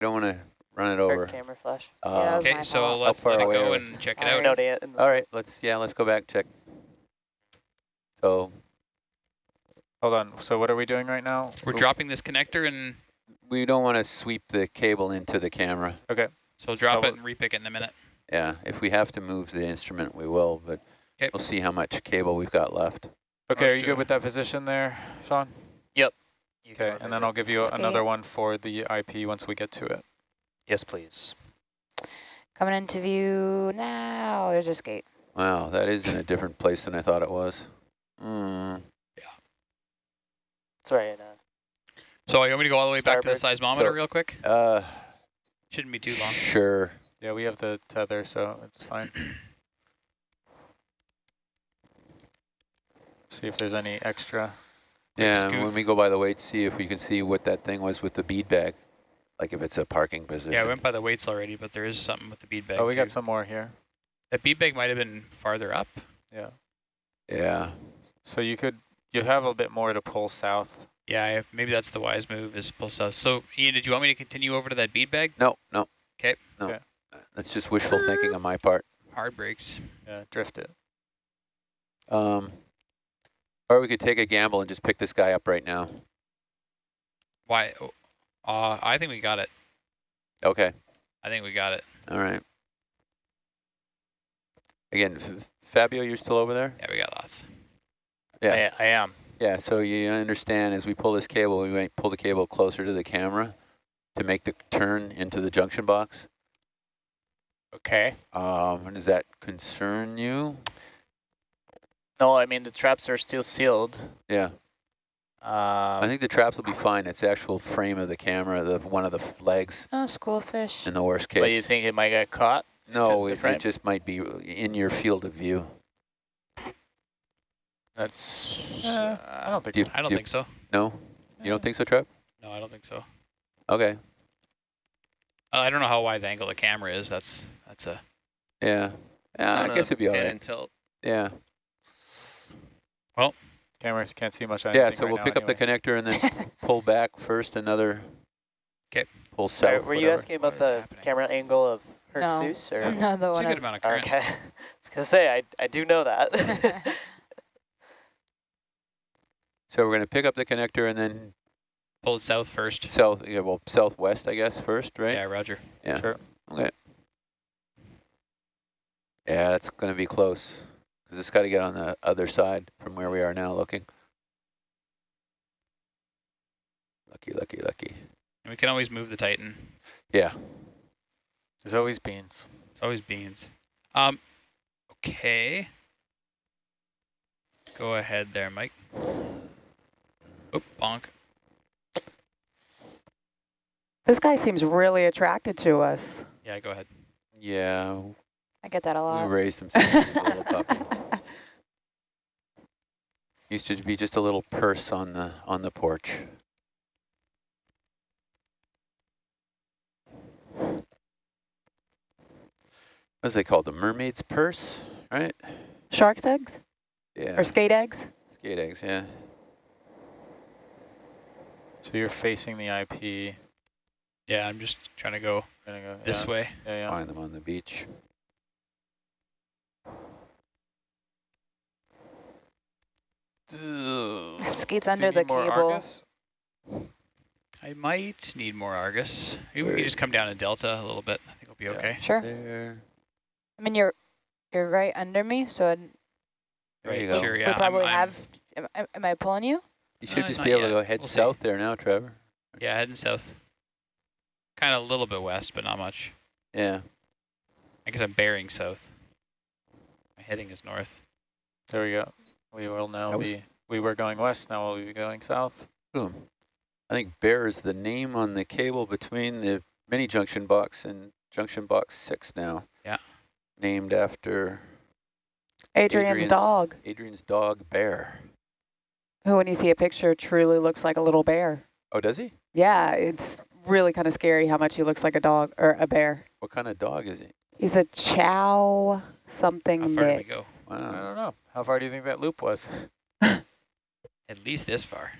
Don't want to run it Or over. camera flash. Uh, that was Okay, so fault. let's let it go and check it out. it all right, let's, yeah, let's go back, check. So Hold on. So what are we doing right now? We're dropping this connector and we don't want to sweep the cable into the camera. Okay. so drop So it and repick it in a minute. Yeah, if we have to move the instrument, we will, but 'Kay. we'll see how much cable we've got left. Okay, Ours are you too. good with that position there, Sean? You can Okay, and then I'll give you Skate. another one for the IP once we get to it. Yes, please. Coming into view now. There's a skate. Wow, that is in a different place than I thought it was. Mm, It's right. Uh, So you want me to go all the way back to the seismometer So- real quick? uh, Shouldn't be too long. sure. Yeah, we have the tether, so it's fine. See if there's any extra. Yeah, scoot. when we go by the weight, see if we can see what that thing was with the bead bag, like if it's a parking position. Yeah, I went by the weights already, but there is something with the bead bag. Oh, we got some more here. That bead bag might have been farther up. Yeah. Yeah, So you could, you have a bit more to pull south. Yeah, I- maybe that's the wise move is pull south. So Ian, did you want me to continue over to that bead bag? no, no. 'Kay. No, Okay. No. That's just wishful thinking on my part. Hard brakes. Yeah, drift it. Um, or we could take a gamble and just pick this guy up right now. Why? Uh, I think we got it. Okay, I think we got it. all right. Again, F- Fabio, you're still over there? Yeah, we got lots. Yeah. I, I am. Yeah, so you understand as we pull this cable, we might pull the cable closer to the camera to make the turn into the junction box. Okay. Um, does that concern you? No, I mean the traps are still sealed. Yeah, I Um, think the traps will be fine. It's the actual frame of the camera, the one of the legs Oh, school fish. in the worst case. but you think it might get caught? no, the it, it just might be in your field of view. That's, uh, I don't think, Do you, I don't do you- think so. No, you don't think so, Trev? No, I don't think so. Okay, Uh, I don't know how wide the angle of the camera is. That's that's a. yeah, yeah. I guess it'd be all right. And tilt. Yeah, cameras can't see much. yeah. So right we'll now pick up the connector and then pull back first. Another. 'Kay. Pull Sorry, south. were you whatever. asking about the happening? camera angle of Herc No. Zeus? Or? No, the It's a one. good amount of current. Okay. I was gonna say I I do know that. So we're going to pick up the connector and then Pull it south first. south, yeah, well, southwest, I guess, first, right? Yeah, Roger. Yeah. Sure. Okay. Yeah, it's going to be close because it's got to get on the other side from where we are now looking. Lucky, lucky, lucky. And we can always move the Titan. Yeah. There's always beans. It's always beans. Um, okay. Go ahead there, Mike. Oop, bonk. This guy seems really attracted to us. Yeah, go ahead. Yeah, I get that a we lot. raised him since he was a little puppy. Used to be just a little purse on the on the porch. What's they called? The mermaid's purse, right? Shark's eggs Yeah. or skate eggs? skate eggs, yeah. So you're facing the IP. Yeah, I'm just trying to go Gonna go this yeah, way. Yeah, yeah. Find them on the beach. Skates Do under the need cable. Argus? I might need more Argus. Maybe we can just come down to Delta a little bit. I think we'll be Yeah. okay. Sure. There. I mean, you're you're right under me, so I'd, There Right, you go. sure, we yeah. I'm- probably I'm- have. Am, am- am I pulling you? You should Uh, just be able yet. to go head We'll see. south there now, Trevor. Yeah, heading south. Kind of a little bit west, but not much. Yeah. I guess I'm bearing south. My heading is north. There we go. We will now That be, we were going west, now we'll be going south. Boom. I think Bear is the name on the cable between the mini junction box and junction box six now. Yeah. Named after Adrian's, dog, Adrian's dog, Bear. who when you see a picture truly looks like a little bear. Oh, does he? Yeah, it's really kind of scary how much he looks like a dog or a bear. What kind of dog is he? He's a chow something How far did we mix. Go? I don't know. How far do you think that loop was? At least this far.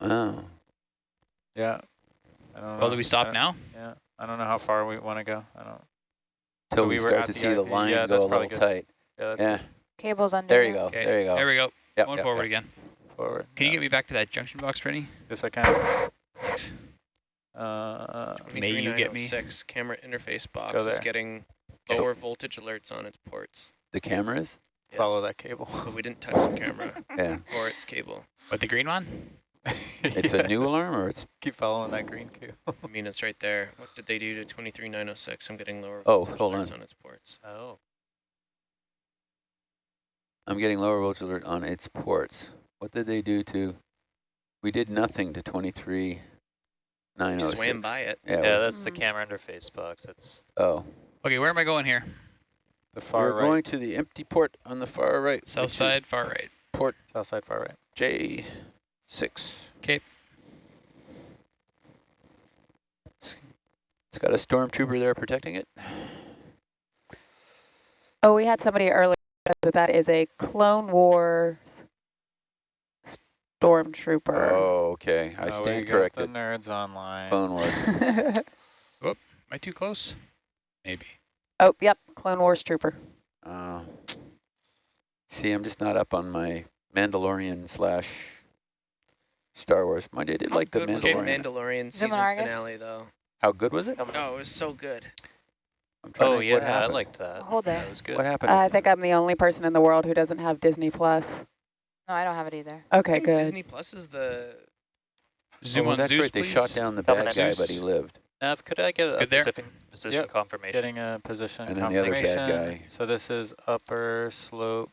Oh, Yeah. I don't know. Well, do we stop Uh, now? Yeah. I don't know how far we want to go. I don't. till So we we start to the see the IP. line Yeah, go a little good. tight. Yeah, that's Yeah, Cable's under. there you go, Okay, there you go. There we go. Yep, Going yep, forward yep. again. forward. Can you get me back to that junction box, Freddy? Yes, I can. Thanks. Uh, May you get me- 23906 camera interface box is there. getting Okay. lower voltage alerts on its ports. The cameras? follow that cable. But we didn't touch the camera Yeah. or its cable. But the green one? It's a new alarm or it's, Keep following that green cable. I mean, it's right there. What did they do to 23906? I'm getting lower Oh, voltage hold alerts on. on its ports. Oh. I'm getting lower voltage alert on its ports. What did they do to, we did nothing to 23906. Swam by it. Yeah, Yeah, we- that's the Mm. camera interface box. That's oh. Okay, where am I going here? The far right. We're right. going to the empty port on the far right. South side, far right. Port South side, far right. J6. Okay. It's, it's got a stormtrooper there protecting it. Oh, we had somebody earlier that that is a Clone Wars stormtrooper. Oh, okay. I Uh, we stand got corrected. The nerds online. Clone Wars. was. Am I too close? Maybe. oh, yep, Clone Wars trooper. Uh, see, I'm just not up on my Mandalorian slash Star Wars. Mind you, I did How like the good the Mandalorian. Mandalorian season in, finale, though? How good was it? Oh, it was so good. I'm trying to oh think yeah, I liked that. Hold That it. was good. What happened? I think I'm the only person in the world who doesn't have Disney Plus. No, I don't have it either. Okay, good. Disney Plus is the. Zoom oh, on that's Zeus, right. They please. shot down the Coming bad in. guy, but he lived. Nav, could I get a Good there. specific position Yep, confirmation? Getting a position And then the other bad confirmation. guy. So this is upper slope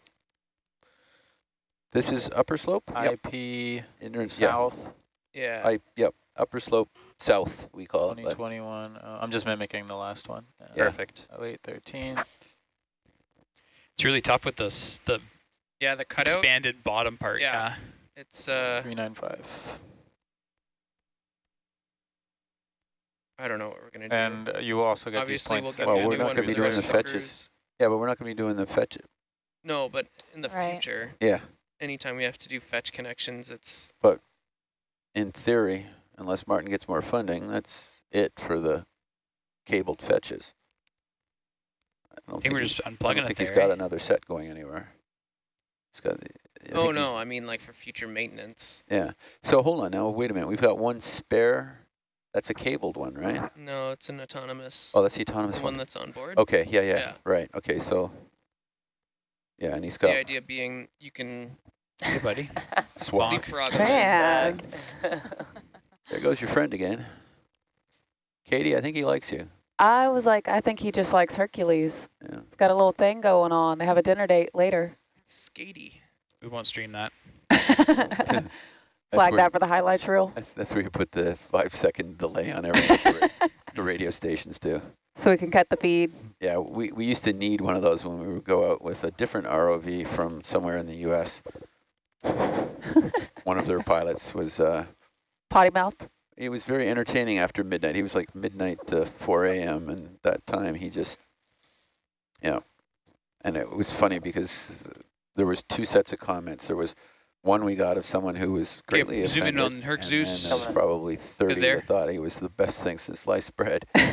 This is upper slope. IP Inter- yeah. south Yeah. I yep. Upper slope south. We call it. but- 2021. Uh, I'm just mimicking the last one. Yeah. Perfect. 0813. It's really tough with this the yeah, the cutout. expanded bottom part. Yeah. Yeah. It's uh, 395. I don't know what we're gonna do. And uh, you also get Obviously, these give points. Well, you a we're not gonna be doing the fetches. crews. yeah, but we're not going to be doing the fetch. No, but in the Right. future, Yeah, anytime we have to do fetch connections, it's But in theory, unless Martin gets more funding, that's it for the cabled fetches. I don't I think we're he's- just I don't unplugging it think there. he's got eh? another set going anywhere. He's got. I oh no, I mean like for future maintenance. Yeah. So hold on now. Wait a minute. We've got one spare. That's a cabled one, right? No, it's an autonomous. Oh, that's the autonomous the one. one that's on board. Okay. Yeah, yeah. Yeah. Right. Okay. So. Yeah, and he's got The idea being you can Hey, buddy. swap. Bonk. Man. There goes your friend again. Katie, I think he likes you. I was like, I think he just likes Hercules. Yeah. It's got a little thing going on. They have a dinner date later. It's skatey. We won't stream that. Flag that for the highlights reel. That's, that's where you put the five second delay on everything the radio stations do. So we can cut the feed. Yeah, we, we used to need one of those when we would go out with a different ROV from somewhere in the U.S. one of their pilots was, uh, Potty mouth? It was very entertaining after midnight. He was like midnight to 4 a.m. and that time he just, yeah. And it was funny because there was two sets of comments. There was one we got of someone who was Okay, greatly zoom in on Herc and Zeus. then there was probably 30 there. that thought he was the best thing since sliced bread. Are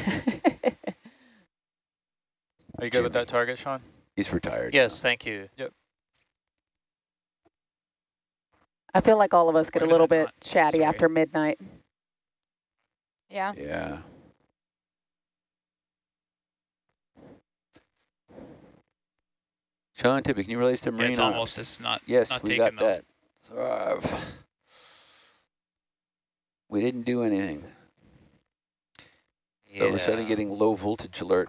you good with that target, Sean? He's retired. yes, thank you. Yep. I feel like all of us get We're a little gonna bit chatty sorry. after midnight. Yeah. Yeah. Sean Tippy, can you release the Yeah, marine it's almost. It's not. Yes, not we taken got though. that. Survive. We didn't do anything. So we're suddenly getting low voltage alert.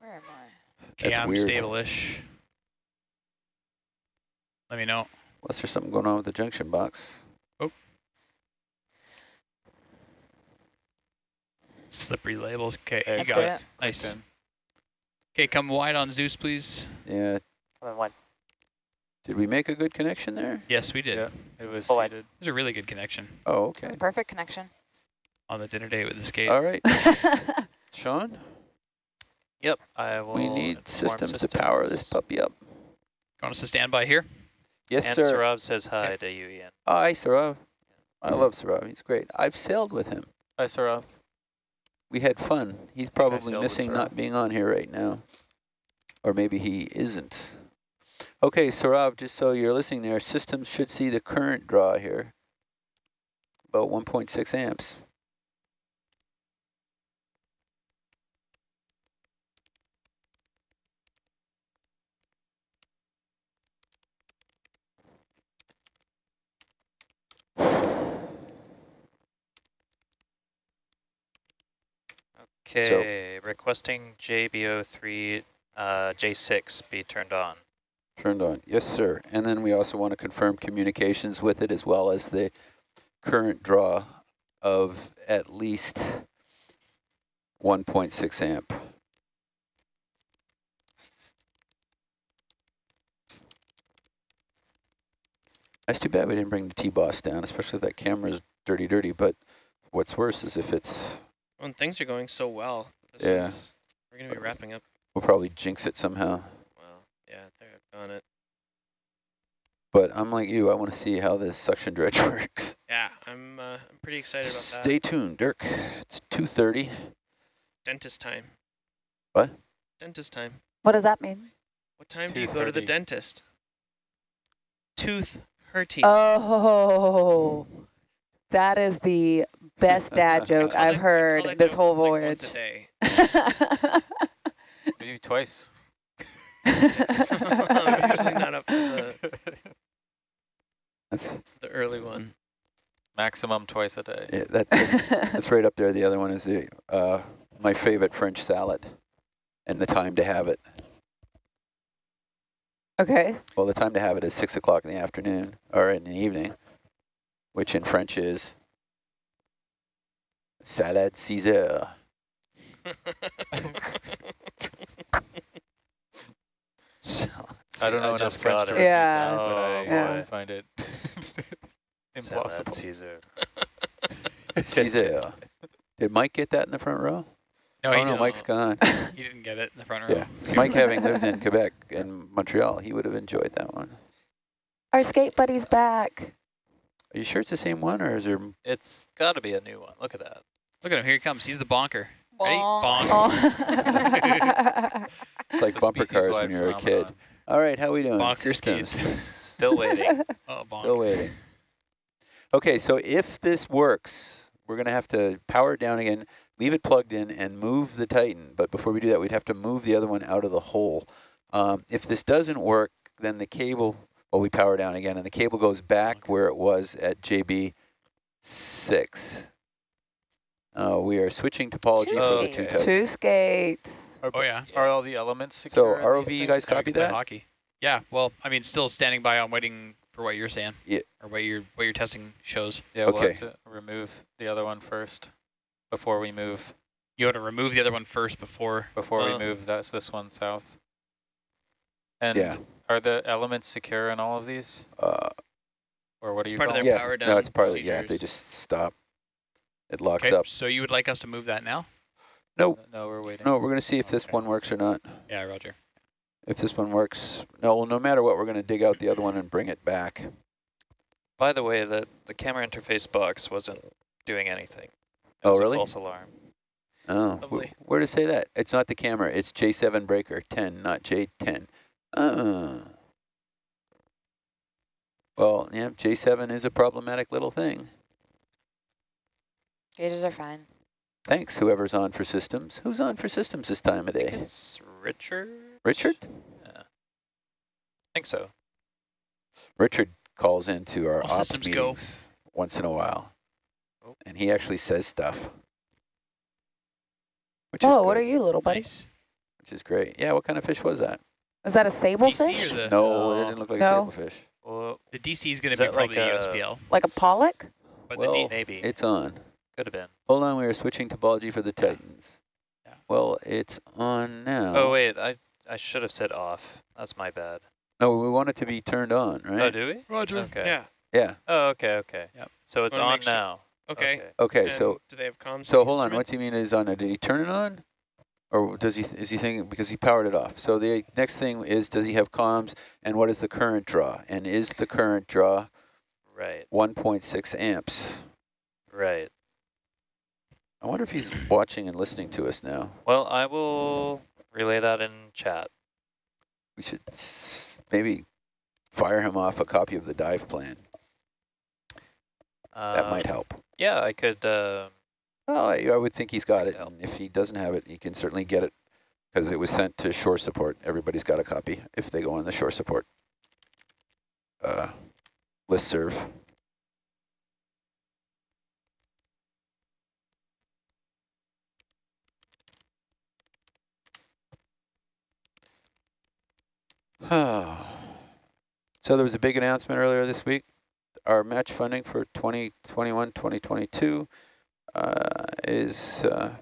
Where am I? Okay, That's I'm weird. stable-ish. Let me know. Unless there's something going on with the junction box. Oh. Slippery labels. Okay, There you got it. it. Nice. Clicked in. Okay, come wide on Zeus, please. Yeah. Come in one. Did we make a good connection there? Yes, we did. Yeah. It was Oh, I- seated. It was a really good connection Oh, okay. It's a perfect connection. on the dinner date with the skate. All right. Sean, Yep, I will. we need inform systems, to power this puppy up. You Want us to stand by here? Yes, and sir. Sarav says hi to you, Ian. Hi, Sarav. I love Saurav. He's great. I've sailed with him. Hi, Saurav. We had fun. He's probably missing not being on here right now. Or maybe he isn't. Okay, Saurav, just so you're listening there, systems should see the current draw here. About 1.6 amps. Okay, requesting JB03 uh, J6 be turned on. Turned on. Yes, sir. And then we also want to confirm communications with it as well as the current draw of at least 1.6 amp. That's too bad we didn't bring the T-Boss down, especially if that camera's dirty, dirty. But what's worse is if it's, When things are going so well, this Yeah. is we're gonna be wrapping up. we'll probably jinx it somehow. Well, yeah, they're on it. But I'm like you, I want to see how this suction dredge works. Yeah, I'm uh, I'm pretty excited about that. Stay tuned, Dirk. It's 2.30. Dentist time. What? Dentist time. What does that mean? What time do you go to the dentist? Tooth hurting. Oh, that is the best dad joke I've that- heard that this joke, whole like, voyage. Once a day. Maybe twice. I'm usually not up for the, That's the early one. Maximum twice a day. yeah, that, that's right up there. The other one is the uh, my favorite French salad, and the time to have it. okay. Well, the time to have it is six o'clock in the afternoon or in the evening, which in French is salade Caesar. I don't know enough just French got to it. repeat Yeah. that, but I Yeah. find it Salad impossible. Caesar. Six heures. Did Mike get that in the front row? No, oh he, no, didn't. Mike's gone. he didn't get it in the front row. Yeah, Mike having lived in Quebec and Montreal, he would have enjoyed that one. Our skate buddy's back. Are you sure it's the same one, or is there? It's got to be a new one. Look at that. Look at him. Here he comes. He's the bonker. Ready? Bonk. Oh. It's like It's bumper cars when you're a kid. phenomenon. All right, how we doing? Bonker Systems. Still waiting. Oh, bonk. Still waiting. Okay, so if this works, we're going to have to power it down again, leave it plugged in, and move the Titan. But before we do that, we'd have to move the other one out of the hole. Um, if this doesn't work, then the cable, well, we power down again, and the cable goes back where it was at JB 6. Uh, we are switching topology Two for the skates. two Titan. Two skates. Are, Oh, yeah. are all the elements So secure? in ROV, you guys things? copy Play that? Hockey. Yeah. Well, I mean, still standing by I'm waiting for what you're saying. Yeah. Or what your what your testing shows. Yeah, we'll Okay. have to remove the other one first before we move. You have to remove the other one first before. Before we Uh. move that's this one south. And Yeah. are the elements secure in all of these, Uh, or what are do you part of their yeah, power no, it's partly. of the, yeah, they just stop. It locks Okay. up. So you would like us to move that now? No, them? No, we're waiting. no, we're going to see if this Okay. one works or not. Yeah, Roger. If this one works, no, well, no matter what, we're going to dig out the other one and bring it back. By the way, the, the camera interface box wasn't doing anything. It Oh, was a really? false alarm. Oh, wh- Lovely. where to say that? It's not the camera. It's J7 breaker 10, not J10. Uh. Well, yeah, J7 is a problematic little thing. Gauges are fine. Thanks, whoever's on for systems. Who's on for systems this time of I think day? it's Richard? Richard? I think so. Richard calls into our All ops systems go. meetings once in a while. Oh. And he actually says stuff. Which Whoa, is what are you, little buddy? Nice. Which is great. Yeah, what kind of fish was that? Is that a sable DC fish? the No, it No. didn't look like No. a sablefish. Well, the DC is going to be that like probably the a- USBL, Like a pollock? but Well, the D maybe. It's on. Could have been. Hold on, we are switching topology for the Yeah. Titans. Yeah. Well, it's on now. Oh, wait. I, I should have said off. That's my bad. No, we want it to be turned on, right? Oh, do we? Roger. Okay. Yeah. yeah. Oh, okay, okay. Yep. So it's on sure- now. Okay. Okay, And so do they have comms? so on the hold on. instrument? What's he mean is on it? Did he turn it on, or does he? Is he thinking because he powered it off? So the next thing is, does he have comms, and what is the current draw? And is the current draw Right, 1.6 amps. right. I wonder if he's watching and listening to us now. Well, I will relay that in chat. We should maybe fire him off a copy of the dive plan. That might Um, help. Yeah, I could, uh, Well, I, I would think he's got it. Help. If he doesn't have it, he can certainly get it because it was sent to shore support. Everybody's got a copy if they go on the shore support uh, listserv. so there was a big announcement earlier this week. Our match funding for 2021, 2022 uh, is uh,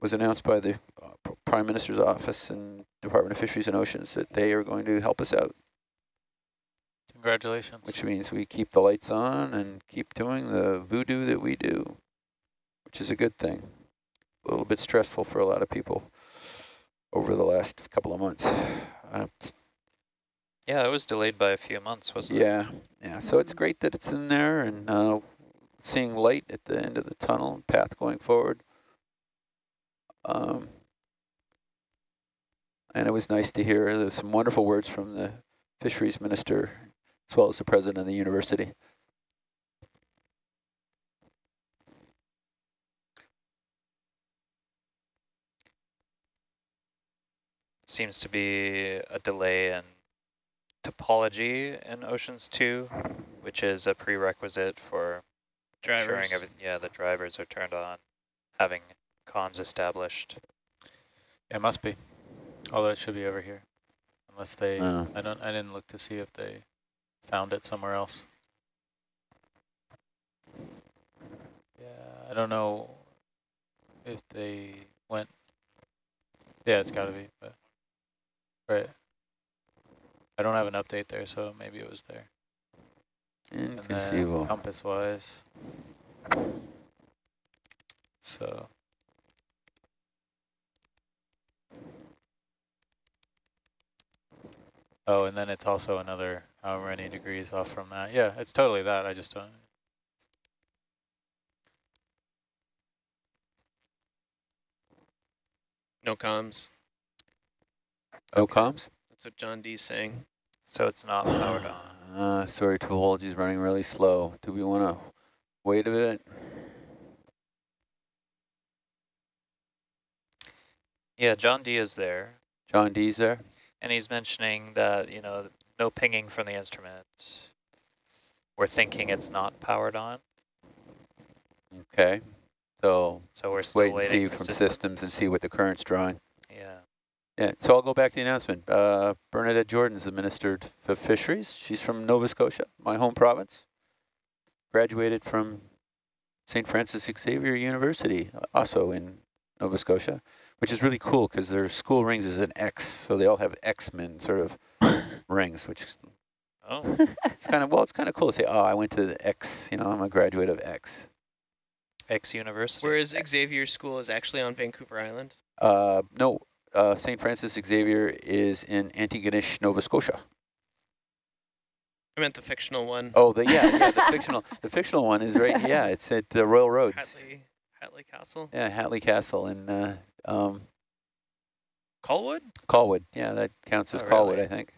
was announced by the uh, Prime Minister's office and Department of Fisheries and Oceans that they are going to help us out, Congratulations. which means we keep the lights on and keep doing the voodoo that we do, which is a good thing. A little bit stressful for a lot of people over the last couple of months. Uh, yeah, it was delayed by a few months, wasn't it? yeah, yeah. So it's great that it's in there and uh, seeing light at the end of the tunnel, path going forward. Um, and it was nice to hear there's some wonderful words from the fisheries minister as well as the president of the university. Seems to be a delay in topology in Oceans 2, which is a prerequisite for ensuring Drivers. yeah, the drivers are turned on, having comms established. It must be. Although it should be over here. Unless they, Uh, I don't, I didn't look to see if they found it somewhere else. Yeah, I don't know if they went, yeah, it's gotta be, but, right. I don't have an update there, so maybe it was there. Mm, Inconceivable. compass wise. So. Oh, and then it's also another uh, however many degrees off from that. Yeah, it's totally that. I just don't. No comms. No comms? That's what John D's saying. So it's not powered on. Uh, sorry, topology is running really slow. Do we want to wait a bit? Yeah, John D is there, John D's there? and he's mentioning that, you know, no pinging from the instrument. We're thinking it's not powered on, Okay. So so we're wait and waiting see from system- systems and see what the current's drawing. Yeah. Yeah, so I'll go back to the announcement. Uh, Bernadette Jordan's the Minister of Fisheries. She's from Nova Scotia, my home province. Graduated from St. Francis Xavier University, uh, also in Nova Scotia, which is really cool because their school rings is an X, so they all have X-Men sort of rings, which Oh, it's kind of, well, it's kind of cool to say, oh, I went to the X, you know, I'm a graduate of X. X University. Whereas Xavier's school is actually on Vancouver Island. Uh, no, uh, St. Francis Xavier is in Antigonish, Nova Scotia. I meant the fictional one. Oh, the yeah, yeah, the fictional, the fictional one is right. Yeah, it's at the Royal Roads. Hatley, Hatley Castle. Yeah, Hatley Castle in uh, um, Colwood? Colwood. Yeah, that counts as Oh, Colwood, really? I think.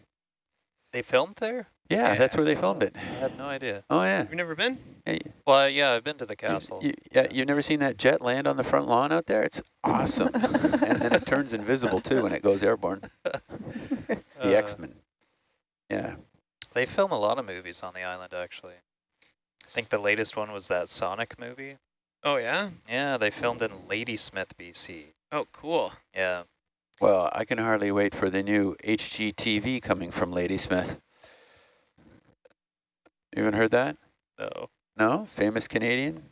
They filmed there? Yeah, that's where they filmed it. I had no idea. Oh yeah. You've never been? yeah Well, yeah, I've been to the you- castle. You, yeah, you've never seen that jet land on the front lawn out there? It's awesome. and then it turns invisible too when it goes airborne. The Uh, X-Men. Yeah. They film a lot of movies on the island, actually. I think the latest one was that Sonic movie. Oh, yeah? Yeah, they filmed in Ladysmith, BC. Oh, cool. Yeah. Well, I can hardly wait for the new HGTV coming from Ladysmith. You haven't heard that? No. No? Famous Canadian?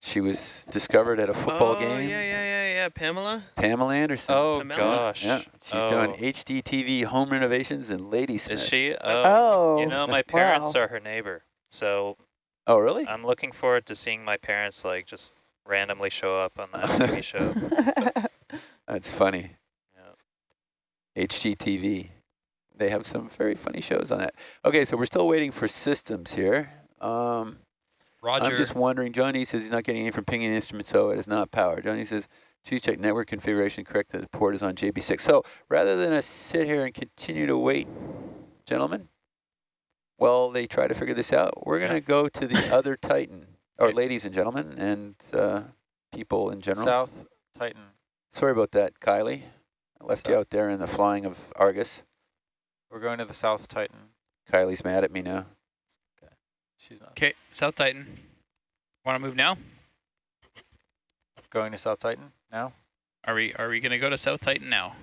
She was discovered at a football oh, game. yeah, yeah, yeah, yeah. Pamela? Pamela Anderson. Oh, Pamela? gosh. Yeah, she's oh. doing HGTV home renovations in Ladysmith. Is she? Oh, Oh. you know, my parents wow. are her neighbor. So Oh, really? I'm looking forward to seeing my parents, like, just randomly show up on that TV show. That's funny. Yeah. HGTV. They have some very funny shows on that. Okay, so we're still waiting for systems here. Um, I'm just wondering, Johnny says he's not getting any from pinging instrument, so it is not powered. Johnny says, choose check network configuration, correct that the port is on JB6. So rather than us sit here and continue to wait, gentlemen, while they try to figure this out, we're going to go to the other Titan, or ladies and gentlemen, and uh, people in general. South Titan. Sorry about that, Kylie. I left you out there in the flying of Argus. We're going to the South Titan. Kylie's mad at me now. Okay. She's not. Okay, South Titan. Want to move now? Going to South Titan now? Are we are we gonna go to South Titan now?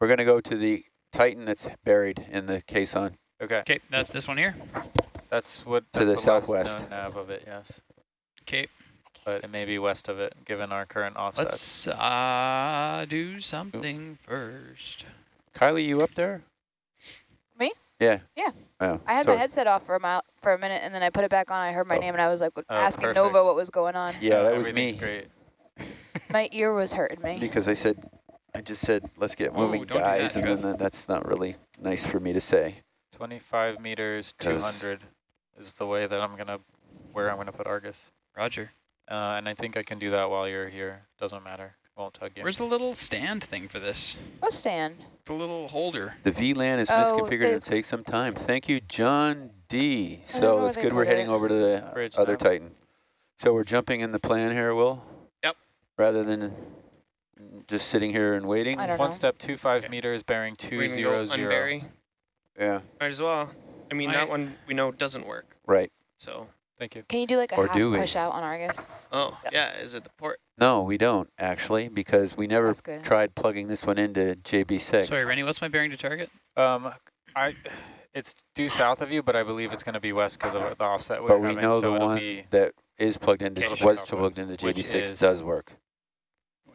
We're going to go to the Titan that's buried in the caisson. Okay. Okay, that's this one here. That's what To that's the last southwest. known nav of it, yes. Okay, But it may be west of it, given our current offsets. let's uh do something first. Kylie, you up there? Me? Yeah. Yeah. Oh, I had sorry. my headset off for a mile, for a minute, and then I put it back on. I heard my Oh. name, and I was like Oh, asking perfect. Nova what was going on. Yeah, that was me. great. My ear was hurting me. Because I said, I just said, let's get moving, don't that, guys, and then Trev. that- that's not really nice for me to say. 25 meters, 200 is the way that I'm going to, where I'm going to put Argus. Roger. Uh, and I think I can do that while you're here. Doesn't matter. Won't tug you. Where's the little stand thing for this? What stand? The little holder. The VLAN is Oh, misconfigured. they- It'll take some time. Thank you, John D. So where it's good we're heading it. over to the Bridge other now. Titan. So we're jumping in the plan here, Will? Yep. Rather than just sitting here and waiting? I don't One know. step, two five Okay. meters, bearing We're two gonna zero go zero. unbury. Yeah, Might as well. I mean, I- that one we know doesn't work. right. So, Thank you. Can you do like a Or half push out on Argus? oh yeah, is it the port? No, we don't, actually, because we never tried plugging this one into JB6. Sorry, Rennie, what's my bearing to target? Um, I, it's due south of you, but I believe it's going to be west because of the offset we're But we having, know so the it'll one be that is plugged into, was plugged into JB6 does work.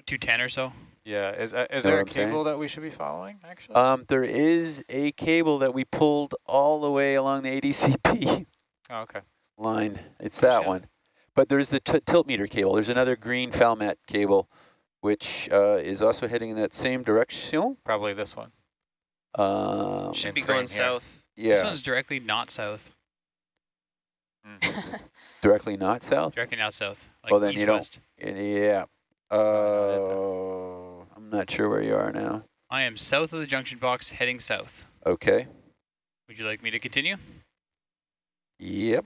210 or so? Yeah, is uh, is Know there a a I'm saying? cable that we should be following, actually? Um, there is a cable that we pulled all the way along the ADCP oh, okay. line. It's that one. But there's the t tilt meter cable. There's another green Falmat cable, which uh, is also heading in that same direction. Probably this one. Um, Should be going south. Yeah. This one's directly not south. Mm. directly not south. Directly not south. Like Well, then east you don't- west. Yeah. Uh, I'm not sure where you are now. I am south of the junction box, heading south. Okay. Would you like me to continue? Yep.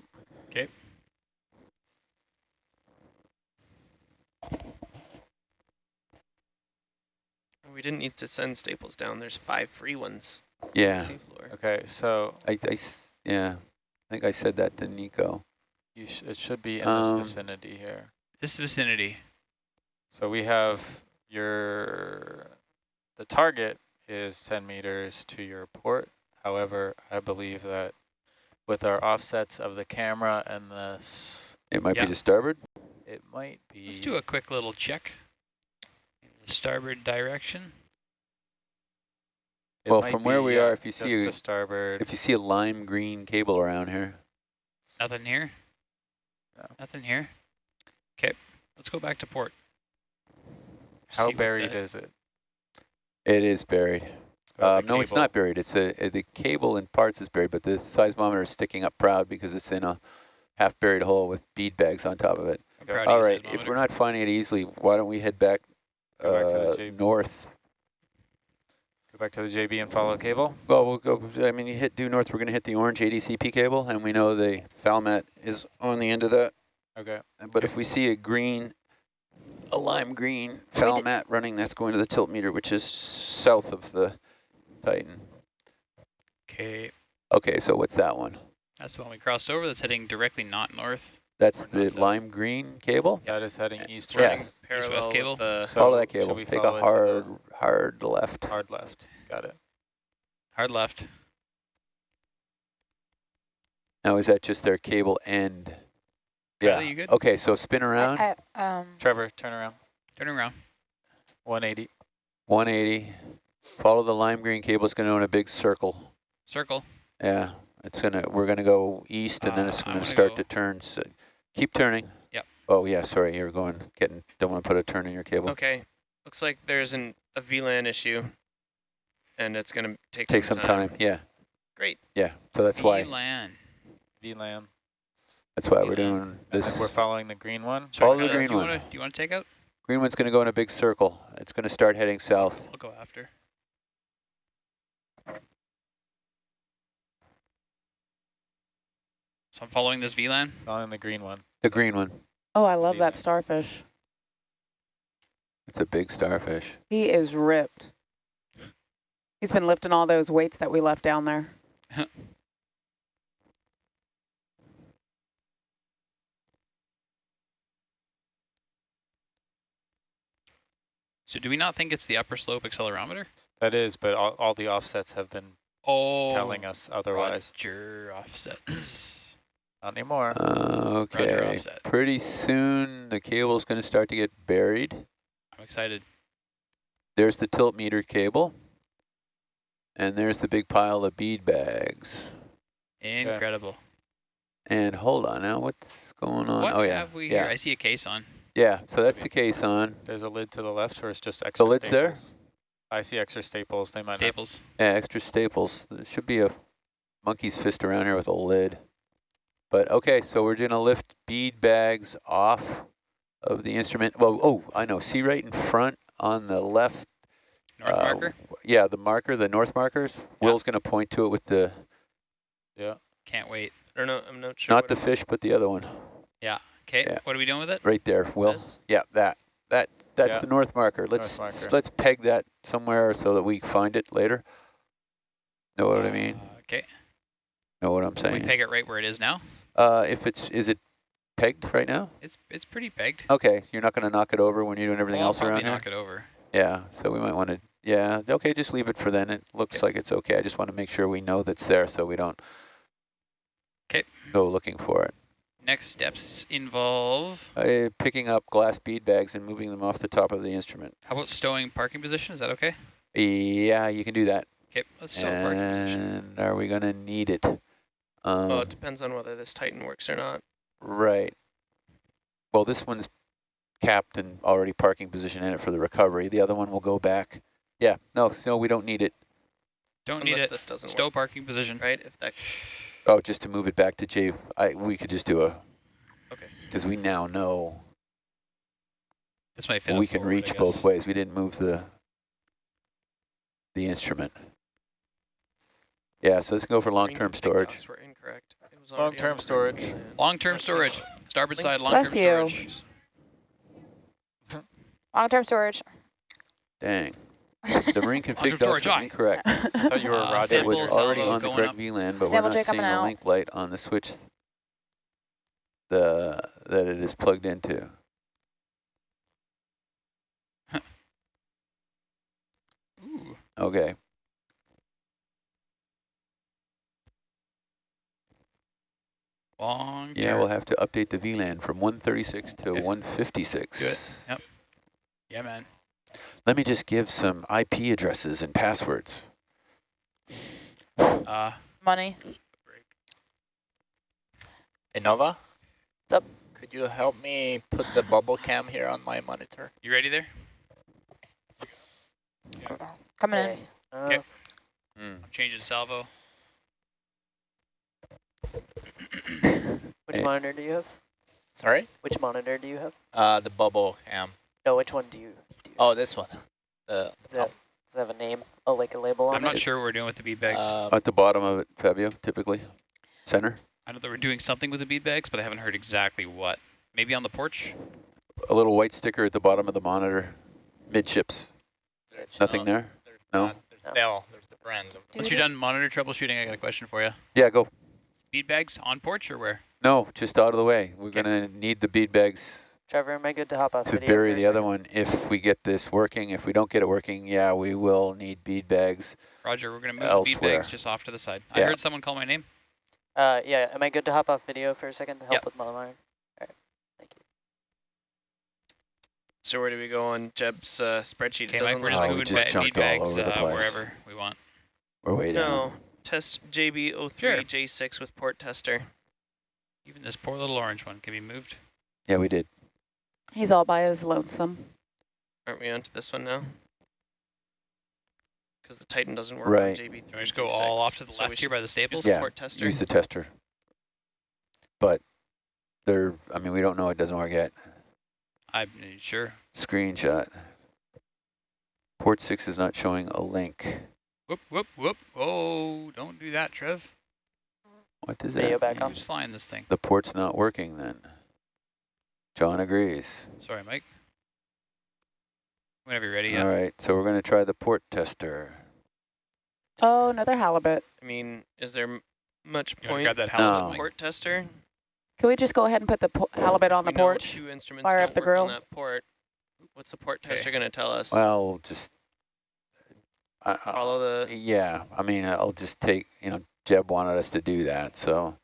We didn't need to send staples down. There's five free ones. on Yeah. seafloor. Okay, so I, I, yeah. I think I said that to Nico. you sh it should be in Um, this vicinity here. This vicinity. So we have your, the target is 10 meters to your port. However, I believe that with our offsets of the camera and this, It might Yeah. be to starboard. it might be. Let's do a quick little check. The starboard direction. it Well, from where we are, if you see a- starboard. If you see a lime green cable around here, Nothing here. No. Nothing here. Okay, let's go back to port. How See buried the- is it? it is buried. Oh, Uh, the no, it's not buried. It's a, a- the cable in parts is buried, but the seismometer is sticking up proud because it's in a half buried hole with bead bags on top of it. I'm Okay. proud All of you, right, if we're not finding it easily, why don't we head back, Go back to the uh, JB. north? Go back to the JB and follow cable. Well, we'll go. I mean, you hit due north. We're going to hit the orange ADCP cable, and we know the Falmat is on the end of that. Okay. But if we see a green, a lime green We did- Falmat running, that's going to the tilt meter, which is south of the Titan. Okay, Okay, so what's that one? that's the one we crossed over. That's heading directly not north. That's the south. lime green cable? That is heading Uh, east It's running Yes. parallel East-west cable? the So Follow that cable. Take a follow it to hard, hard left. hard left. Got it. Hard left. Now, is that just their cable end? Kylie, Yeah. you good? Okay, so spin around, I, I, um, Trevor, turn around. Turning around. 180. 180. Follow the lime green cable. It's going to go in a big circle. Circle. Yeah, it's gonna. We're gonna go east, and then Uh, it's gonna wanna start go- to turn. So keep turning. Yep. Oh yeah, sorry, you're going getting. Don't want to put a turn in your cable. Okay. Looks like there's an a VLAN issue. and it's going to take, Take some, some time. Yeah, Great. yeah. So that's why VLAN. VLAN. that's why we're doing this. we're following the green one. Follow the green do you one. Wanna, do you want to take out? Green one's going to go in a big circle. It's going to start heading south. I'll go after. I'm following this VLAN. Following the green one. The green one. Oh, I love that starfish. It's a big starfish. He is ripped. He's been lifting all those weights that we left down there. So do we not think it's the upper slope accelerometer? That is, but all, all the offsets have been Oh, telling us otherwise. Roger offsets. Not anymore. Uh, okay. offset. Pretty soon the cable's going to start to get buried. I'm excited. There's the tilt meter cable. And there's the big pile of bead bags. Incredible. And hold on now, what's going on? What oh yeah, have we yeah, here? I see a caisson. yeah. So that's the caisson. There's a lid to the left, or it's just extra The lid's there? staples? I see extra staples. They might Staples. Yeah, extra staples. There should be a monkey's fist around here with a lid. But okay, so we're gonna lift bead bags off of the instrument. Well, oh, I know. See right in front on the left. North uh, marker. Yeah, the marker, the north markers. Will's gonna point to it with the. Yeah. Can't wait. I don't know. I'm not sure. not what the it- fish, but the other one. Yeah, okay, Yeah. what are we doing with it? Right there, Will. This? Yeah, that. That that's Yeah. the north marker. Let's marker. let's peg that somewhere so that we find it later. Know what I mean? Uh, okay. Know what I'm Can we peg it right where it is now? Uh, if it's is it pegged right now? It's it's pretty pegged. Okay, you're not going to knock it over when you're doing everything Well, else around here. knock it over. Yeah, so we might want to. Yeah, okay, just leave it for then. It looks Okay. like it's okay. I just want to make sure we know that's there, so we don't. 'Kay. Go looking for it. Next steps involve. Uh, picking up glass bead bags and moving them off the top of the instrument. How about stowing parking position? Is that okay? Yeah, you can do that. Okay, let's stow parking position. And are we going to need it? Um, Well, it depends on whether this Titan works or not. Right. Well, this one's capped and already parking position in it for the recovery. The other one will go back. Yeah, no, so we don't need it. Don't need Unless it. this doesn't Stow work, parking position. right? If that Oh, just to move it back to J. I we could just do a. Okay. Because we now know This might fit. we can forward, reach both ways. We didn't move the the instrument. Yeah, so this can go for long-term big storage. Dots were incorrect. It was Long-term storage. Long-term storage. Starboard side, long-term you. storage. Long-term storage. Dang. The marine config Long-term dots storage, incorrect. I thought you were Uh, Roger. It was already on the correct up. VLAN, but Sample we're not seeing coming the link light on the switch the that it is plugged into. Ooh. Okay. Long Yeah, we'll have to update the VLAN from 136 to Okay. 156. Do it. Yeah, man. Let me just give some IP addresses and passwords. Uh, Money. Innova? What's up? Could you help me put the bubble cam here on my monitor? you ready there? Coming in. Uh, Okay. Mm. I'm changing salvo. Which Hey. monitor do you have? Sorry? Which monitor do you have? Uh, the bubble cam. No, which one do you? Do you Oh, this one. The does, it have, does it have a name? Oh, like a label on it? I'm it? not sure what we're doing with the bead bags. um, At the bottom of it, Fabio, typically. Center. I know that we're doing something with the bead bags, but I haven't heard exactly what. Maybe on the porch? A little white sticker at the bottom of the monitor. Midships. there's Nothing no- there? There's No? not- There's Bell. There's the brand. Once you're done monitor troubleshooting, I got a question for you. Yeah, go. Bead bags on porch or where? No, just out of the way. We're Okay. going to need the bead bags Trevor, am I good to hop out? to bury the other one if we get this working. If we don't get it working, yeah, we will need bead bags. Roger, we're going to move the bead bags just off to the side. I heard someone call my name. Uh, yeah, am I good to hop off video for a second to help Yep. with Malamar? All right, thank you. So where do we go on Jeb's uh, spreadsheet? Okay, It Mike, we're just Oh, moving just jumped bead all bags over the uh, place. wherever we want. We're way down. No, test JB03 J6 with port tester. Even this poor little orange one can be moved. Yeah, we did. He's all by his lonesome. Aren't we onto this one now? because the Titan doesn't work on Right. JB. Can we just go all off to the left here by the staples? the Yeah, port tester. use the tester. But they're, I mean, we don't know it doesn't work yet. I'm sure. Screenshot. Port six is not showing a link. Whoop, whoop, whoop. Oh, don't do that, Trev. What does Video that back mean? on. Who's flying this thing? The port's not working then. John agrees. Sorry, Mike. Whenever you're ready, All yeah. right, so we're going to try the port tester. Oh, another halibut. I mean, is there much You point grab that halibut, No. Mike? port tester? Can we just go ahead and put the po- halibut on We the know porch? Two instruments Fire up the grill. on that port. What's the port Okay. tester going to tell us? Well, just I, I, Follow the. yeah. I mean, I'll just take. You know, Jeb wanted us to do that, so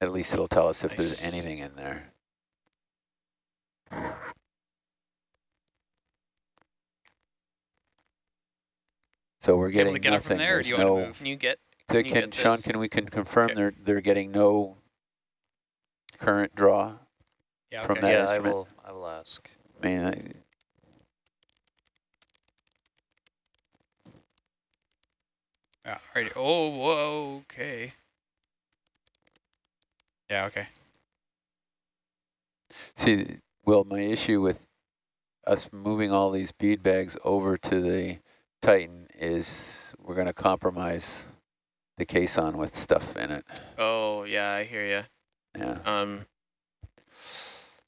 at least it'll tell us if there's anything in there. So we're You able getting to get it nothing. from there, There's do you want no. to move? Can you get? So can you can get Sean? Can we can confirm Okay. they're they're getting no current draw? Yeah, from that yeah, I instrument? will. I will ask. I mean, Yeah, alrighty. Oh, whoa, okay. Yeah, okay. See, well, my issue with us moving all these bead bags over to the Titan is we're going to compromise the caisson with stuff in it. Oh yeah, I hear you. Yeah. Um,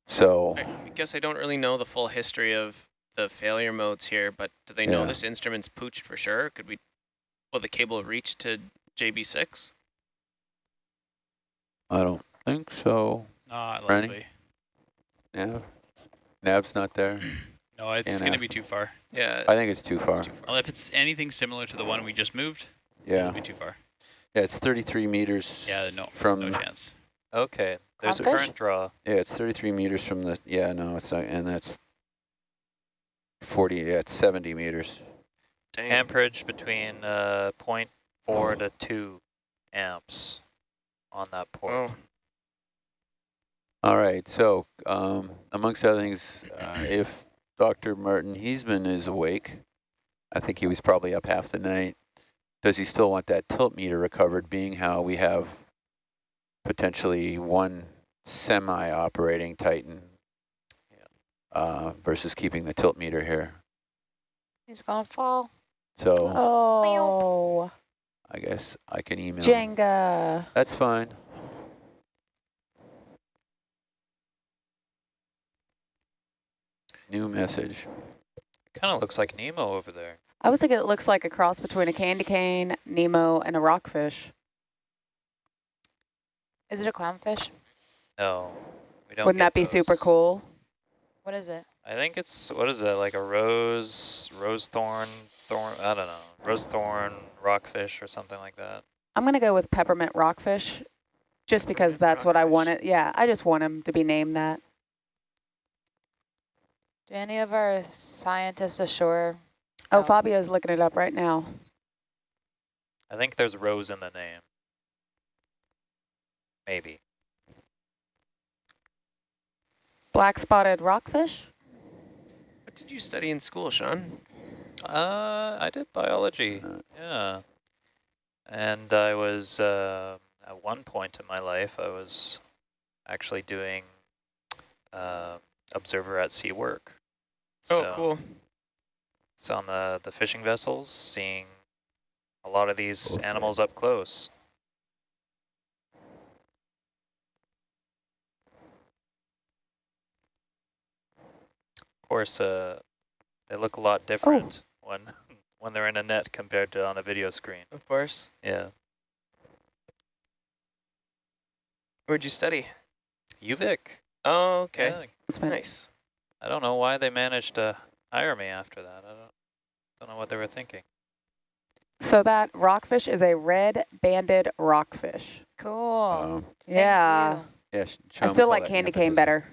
So, I guess I don't really know the full history of the failure modes here, but do they know this instrument's pooched for sure? Could we? Will the cable reach to JB6? I don't think so. Not Ready? likely. Yeah. Nab's not there. No, it's going to be too far. Yeah. I think it's too far. it's too far. Well, if it's anything similar to the one we just moved, Yeah. it'll be too far. Yeah, it's 33 meters. Yeah, no, From no chance. Okay, there's a current draw. Yeah, it's 33 meters from the. Yeah, no, it's not, and that's 40. Yeah, it's 70 meters. Dang. Amperage between uh, 0.4 to 2 amps on that port. Oh, All right, so um, amongst other things, uh, if Dr. Martin Heesemann is awake, I think he was probably up half the night, does he still want that tilt meter recovered, being how we have potentially one semi-operating Titan uh, versus keeping the tilt meter here? He's gonna fall. So Oh, I guess I can email. Jenga. That's fine. New message. Kind of looks like Nemo over there. I was thinking it looks like a cross between a candy cane, Nemo, and a rockfish. Is it a clownfish? No, we don't. Wouldn't that be super cool? What is it? I think it's what is that like a rose, rose thorn, thorn? I don't know, rose thorn rockfish or something like that. I'm going to go with peppermint rockfish just because that's what I Rockfish. want it. Yeah, I just want him to be named that. Do any of our scientists ashore? Oh, Oh. Fabio's looking it up right now. I think there's rose in the name. Maybe. Black spotted rockfish? what did you study in school, Sean? Uh, I did biology. Uh, Yeah. And I was, uh, at one point in my life, I was actually doing uh, observer at sea work. Oh, So cool. It's on the, the fishing vessels, seeing a lot of these Okay. animals up close. Of course, uh, they look a lot different when when they're in a net compared to on a video screen. Of course. Yeah. Where'd you study? UVic. Oh, okay. Yeah, It's Nice. I don't know why they managed to hire me after that. I don't don't know what they were thinking. So that rockfish is a red banded rockfish. Cool. um, yeah. you. yeah, I still like candy cane better.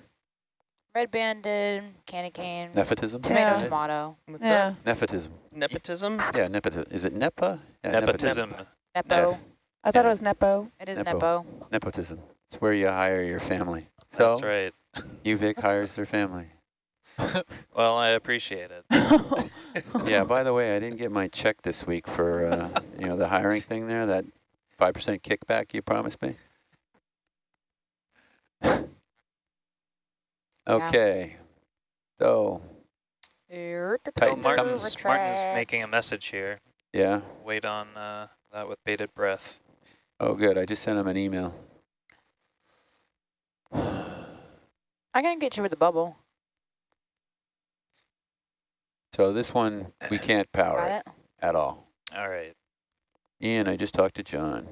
Red banded, candy cane, Nepotism? tomato, Yeah. tomato. What's Yeah. Nepotism. that? Nepotism? Yeah, nepotism. Is it nepa? Yeah, Nepotism. Nepo. Yes. I thought Yeah. it was Nepo. It is Nepo. Nepo. Nepotism. It's where you hire your family. So That's right. UVic hires their family. Well, I appreciate it. Yeah, by the way, I didn't get my check this week for, uh, you know, the hiring thing there, that 5% kickback you promised me. Okay, so, Titan's coming. Martin's, Martin's making a message here. yeah. Wait on uh, that with bated breath. Oh, good. I just sent him an email. I can get you with the bubble. So this one, we can't power it it? at all. All right. Ian, I just talked to John.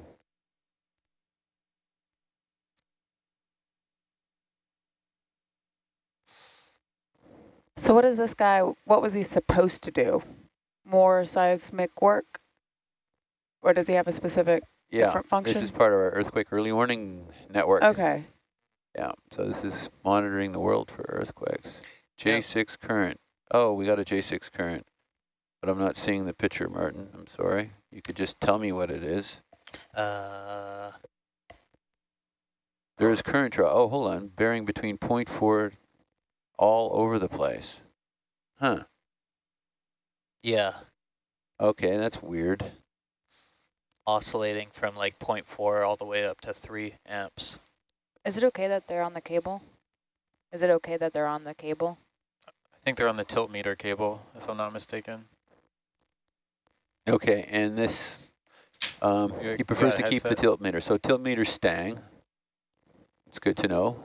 So what is this guy, what was he supposed to do? More seismic work? Or does he have a specific Yeah, different function? this is part of our earthquake early warning network. Okay. Yeah, so this is monitoring the world for earthquakes. J6 current. Oh, we got a J6 current, but I'm not seeing the picture, Martin. I'm sorry. You could just tell me what it is. Uh, There is current draw. Oh, hold on. Bearing between 0.4 all over the place. Huh. yeah, Okay, that's weird. oscillating from like 0.4 all the way up to 3 amps. Is it okay that they're on the cable? Is it okay that they're on the cable? I think they're on the tilt meter cable, if I'm not mistaken. Okay, and this, um, he prefers to keep the tilt meter. So tilt meter stang. It's good to know.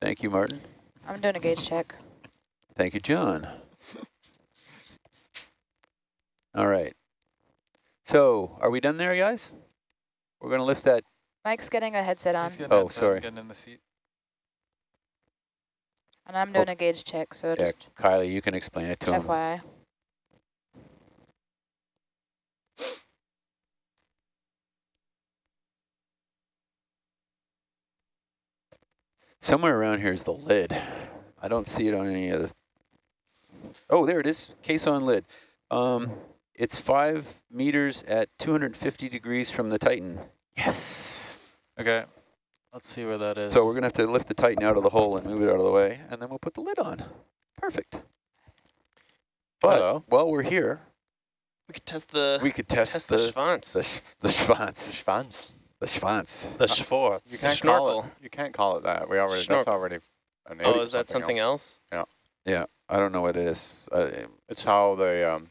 Thank you, Martin. I'm doing a gauge check. Thank you, John. All right. So, are we done there, guys? We're going to lift that. Mike's getting a headset on, He's getting Oh, headset, sorry. Getting in the seat. and I'm doing oh. a gauge check, so Yeah, just Kylie, you can explain it to him. FYI. Somewhere around here is the lid. I don't see it on any of the... Oh, there it is. Caisson lid. Um, it's five meters at 250 degrees from the Titan. Yes. Okay. Let's see where that is. So we're going to have to lift the Titan out of the hole and move it out of the way, and then we'll put the lid on. Perfect. But Hello. while we're here, We could test the we could test, test the, the Schwanz. the, sh the Schwanz. Schwanz. The Schwanz. The Schwartz. You can't Snorkel. call it. You can't call it that. We already. That's Snorkel. already. A name Oh, is that something else? Yeah, Yeah. I don't know what it is. Uh, It's how the um,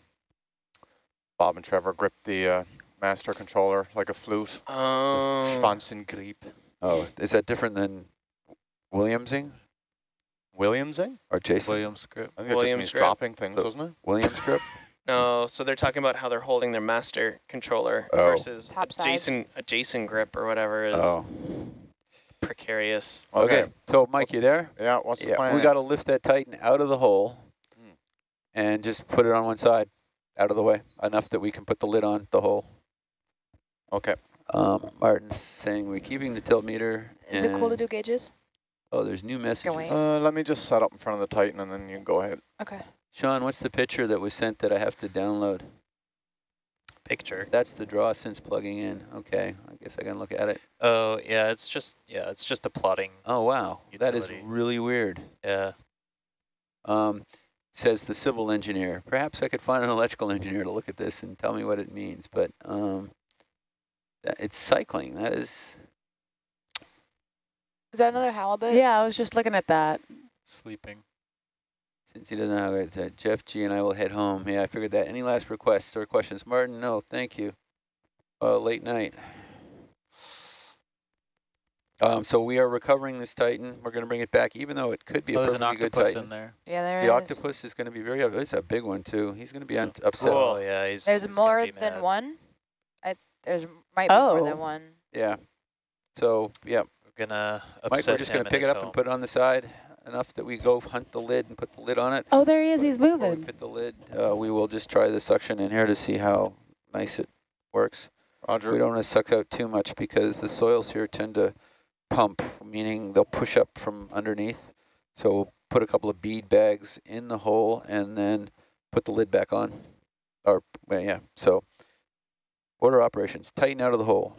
Bob and Trevor grip the uh, master controller like a flute. Oh. Schwanzengriep. oh, is that different than Williamsing Williamsing? or Jason? Williams script. I think it just Williams means grip. dropping things, Oh. doesn't it? Williams grip? No, so they're talking about how they're holding their master controller Oh. versus Top a. Jason a Jason grip or whatever is Oh, precarious. okay. So, Mike, you there? Yeah. What's the Yeah, plan? we got to lift that Titan out of the hole Hmm. and just put it on one side, out of the way, enough that we can put the lid on the hole. Okay. Um, Martin's saying we're keeping the tilt meter. Is it cool to do gauges? Oh, there's new messages. Uh, let me just set up in front of the Titan and then you can go ahead. Okay. Sean, what's the picture that was sent that I have to download? Picture. That's the draw since plugging in. Okay, I guess I can look at it. Oh, yeah, it's just, yeah, it's just a plotting. Oh, wow. That is really weird. Yeah. Um, says the civil engineer. Perhaps I could find an electrical engineer to look at this and tell me what it means, but um, it's cycling. That is, Is that another halibut? Yeah, I was just looking at that. Sleeping. Since he doesn't know how it's uh, Jeff G and I will head home. Yeah, I figured that. Any last requests or questions? Martin, no, thank you. Uh, late night. Um, so we are recovering this Titan. We're going to bring it back, even though it could be Oh, a there's an perfectly good octopus Titan. in there. Yeah, there The is. octopus is going to be very, it's a big one too. He's going to be un upset. Oh, yeah, he's There's he's more than mad. one. I there's might be more Oh. than one. Yeah. So, yeah, We're gonna upset Mike, we're just going to pick it up home. and put it on the side enough that we go hunt the lid and put the lid on it. Oh, there he is. He's Before we moving. put the lid, uh, we will just try the suction in here to see how nice it works. Roger. We don't want to suck out too much because the soils here tend to pump, meaning they'll push up from underneath. So we'll put a couple of bead bags in the hole and then put the lid back on. Or, well, yeah, so order operations, Titan out of the hole.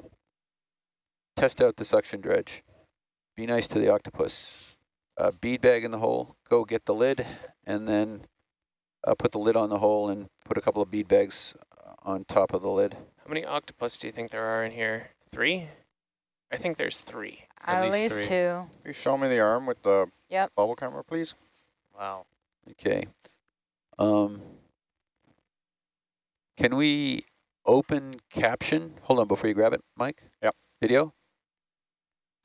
Test out the suction dredge. Be nice to the octopus. A bead bag in the hole, go get the lid, and then uh, put the lid on the hole and put a couple of bead bags uh, on top of the lid. How many octopus do you think there are in here? Three? I think there's three. At At least least three. two. Can you show me the arm with the Yep. bubble camera, please? Wow. Okay. Um, can we open caption? Hold on before you grab it, Mike. Yep. Video.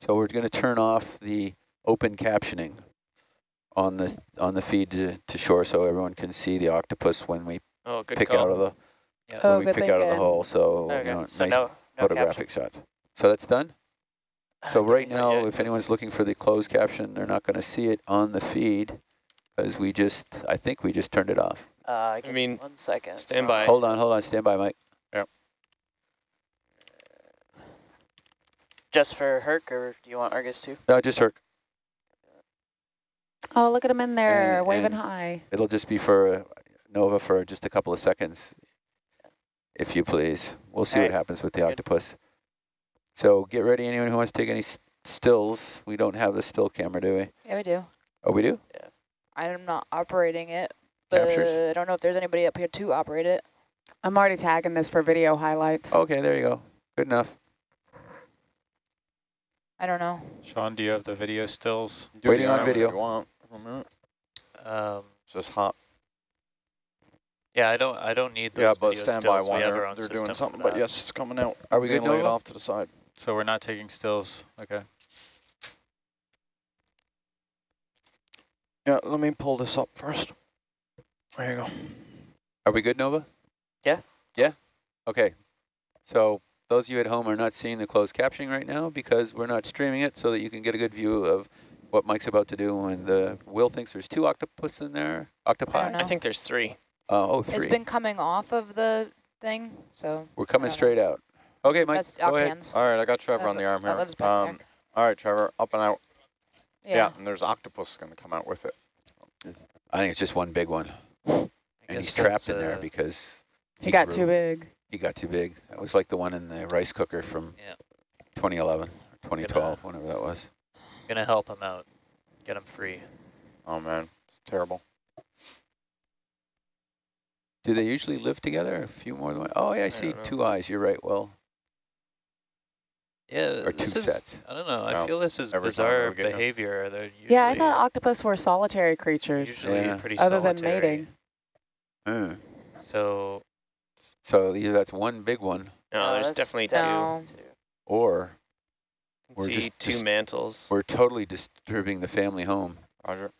So we're going to turn off the open captioning on the on the feed to, to shore, so everyone can see the octopus when we Oh, good pick call. out of the Yeah. Oh, when we pick out of the hole. So Okay, you know, so nice no, no photographic shots. So that's done. So right now, yet, if anyone's looking for the closed caption, they're not going to see it on the feed because we just, I think we just turned it off. Uh, give mean, one second. stand so- by. Hold on, hold on, stand by, Mike. Yep. Just for Herc, or do you want Argus too? No, just Herc. Oh, look at them in there, And- waving and- high. It'll just be for uh, Nova for just a couple of seconds, if you please. We'll see what happens with the good. octopus. So get ready, anyone who wants to take any s- stills. We don't have the still camera, do we? Yeah, we do. Oh, we do? Yeah. I'm not operating it, but Captures. I don't know if there's anybody up here to operate it. I'm already tagging this for video highlights. Okay, there you go. Good enough. I don't know. Sean, do you have the video stills? Do Waiting on arm if video. you want for a minute. Um, It's just hot. yeah, I don't. I don't need those Yeah, but video stand by stills. one. We have They're, they're doing something, but yes, it's coming out. Are we good, Gonna lay it off to the side. So we're not taking stills. Okay. Yeah, let me pull this up first. There you go. Are we good, Nova? Yeah. Yeah? Okay. So those of you at home are not seeing the closed captioning right now because we're not streaming it so that you can get a good view of what Mike's about to do. And uh, Will thinks there's two octopus in there. Octopi? know. I think there's three. Uh, oh, It's three. been coming off of the thing, so We're coming I know. straight out. Okay, Mike, that's go ahead. All right, I got Trevor That on the arm here. Um, all right, Trevor, up and out. Yeah. Yeah, and there's octopus going to come out with it. I think it's just one big one. I And he's trapped in there uh, because he got grew. too big. He got too big. That was like the one in the rice cooker from Yeah. 2011 or 2012, whenever that was. Gonna help him out. Get him free. Oh, man, it's terrible. Do they usually live together? A few more than one? Oh, yeah, I see two eyes. You're right, Well, Yeah, Or two is. sets. I don't know. I No, feel this is every bizarre we get him. behavior. They're usually, Yeah, I thought octopus were solitary creatures, usually Yeah. pretty other than mating. Hmm. So So either that's one big one, No, Uh, there's definitely down. two. Two. or We're see just- two just- mantles. we're totally disturbing the family home. Roger.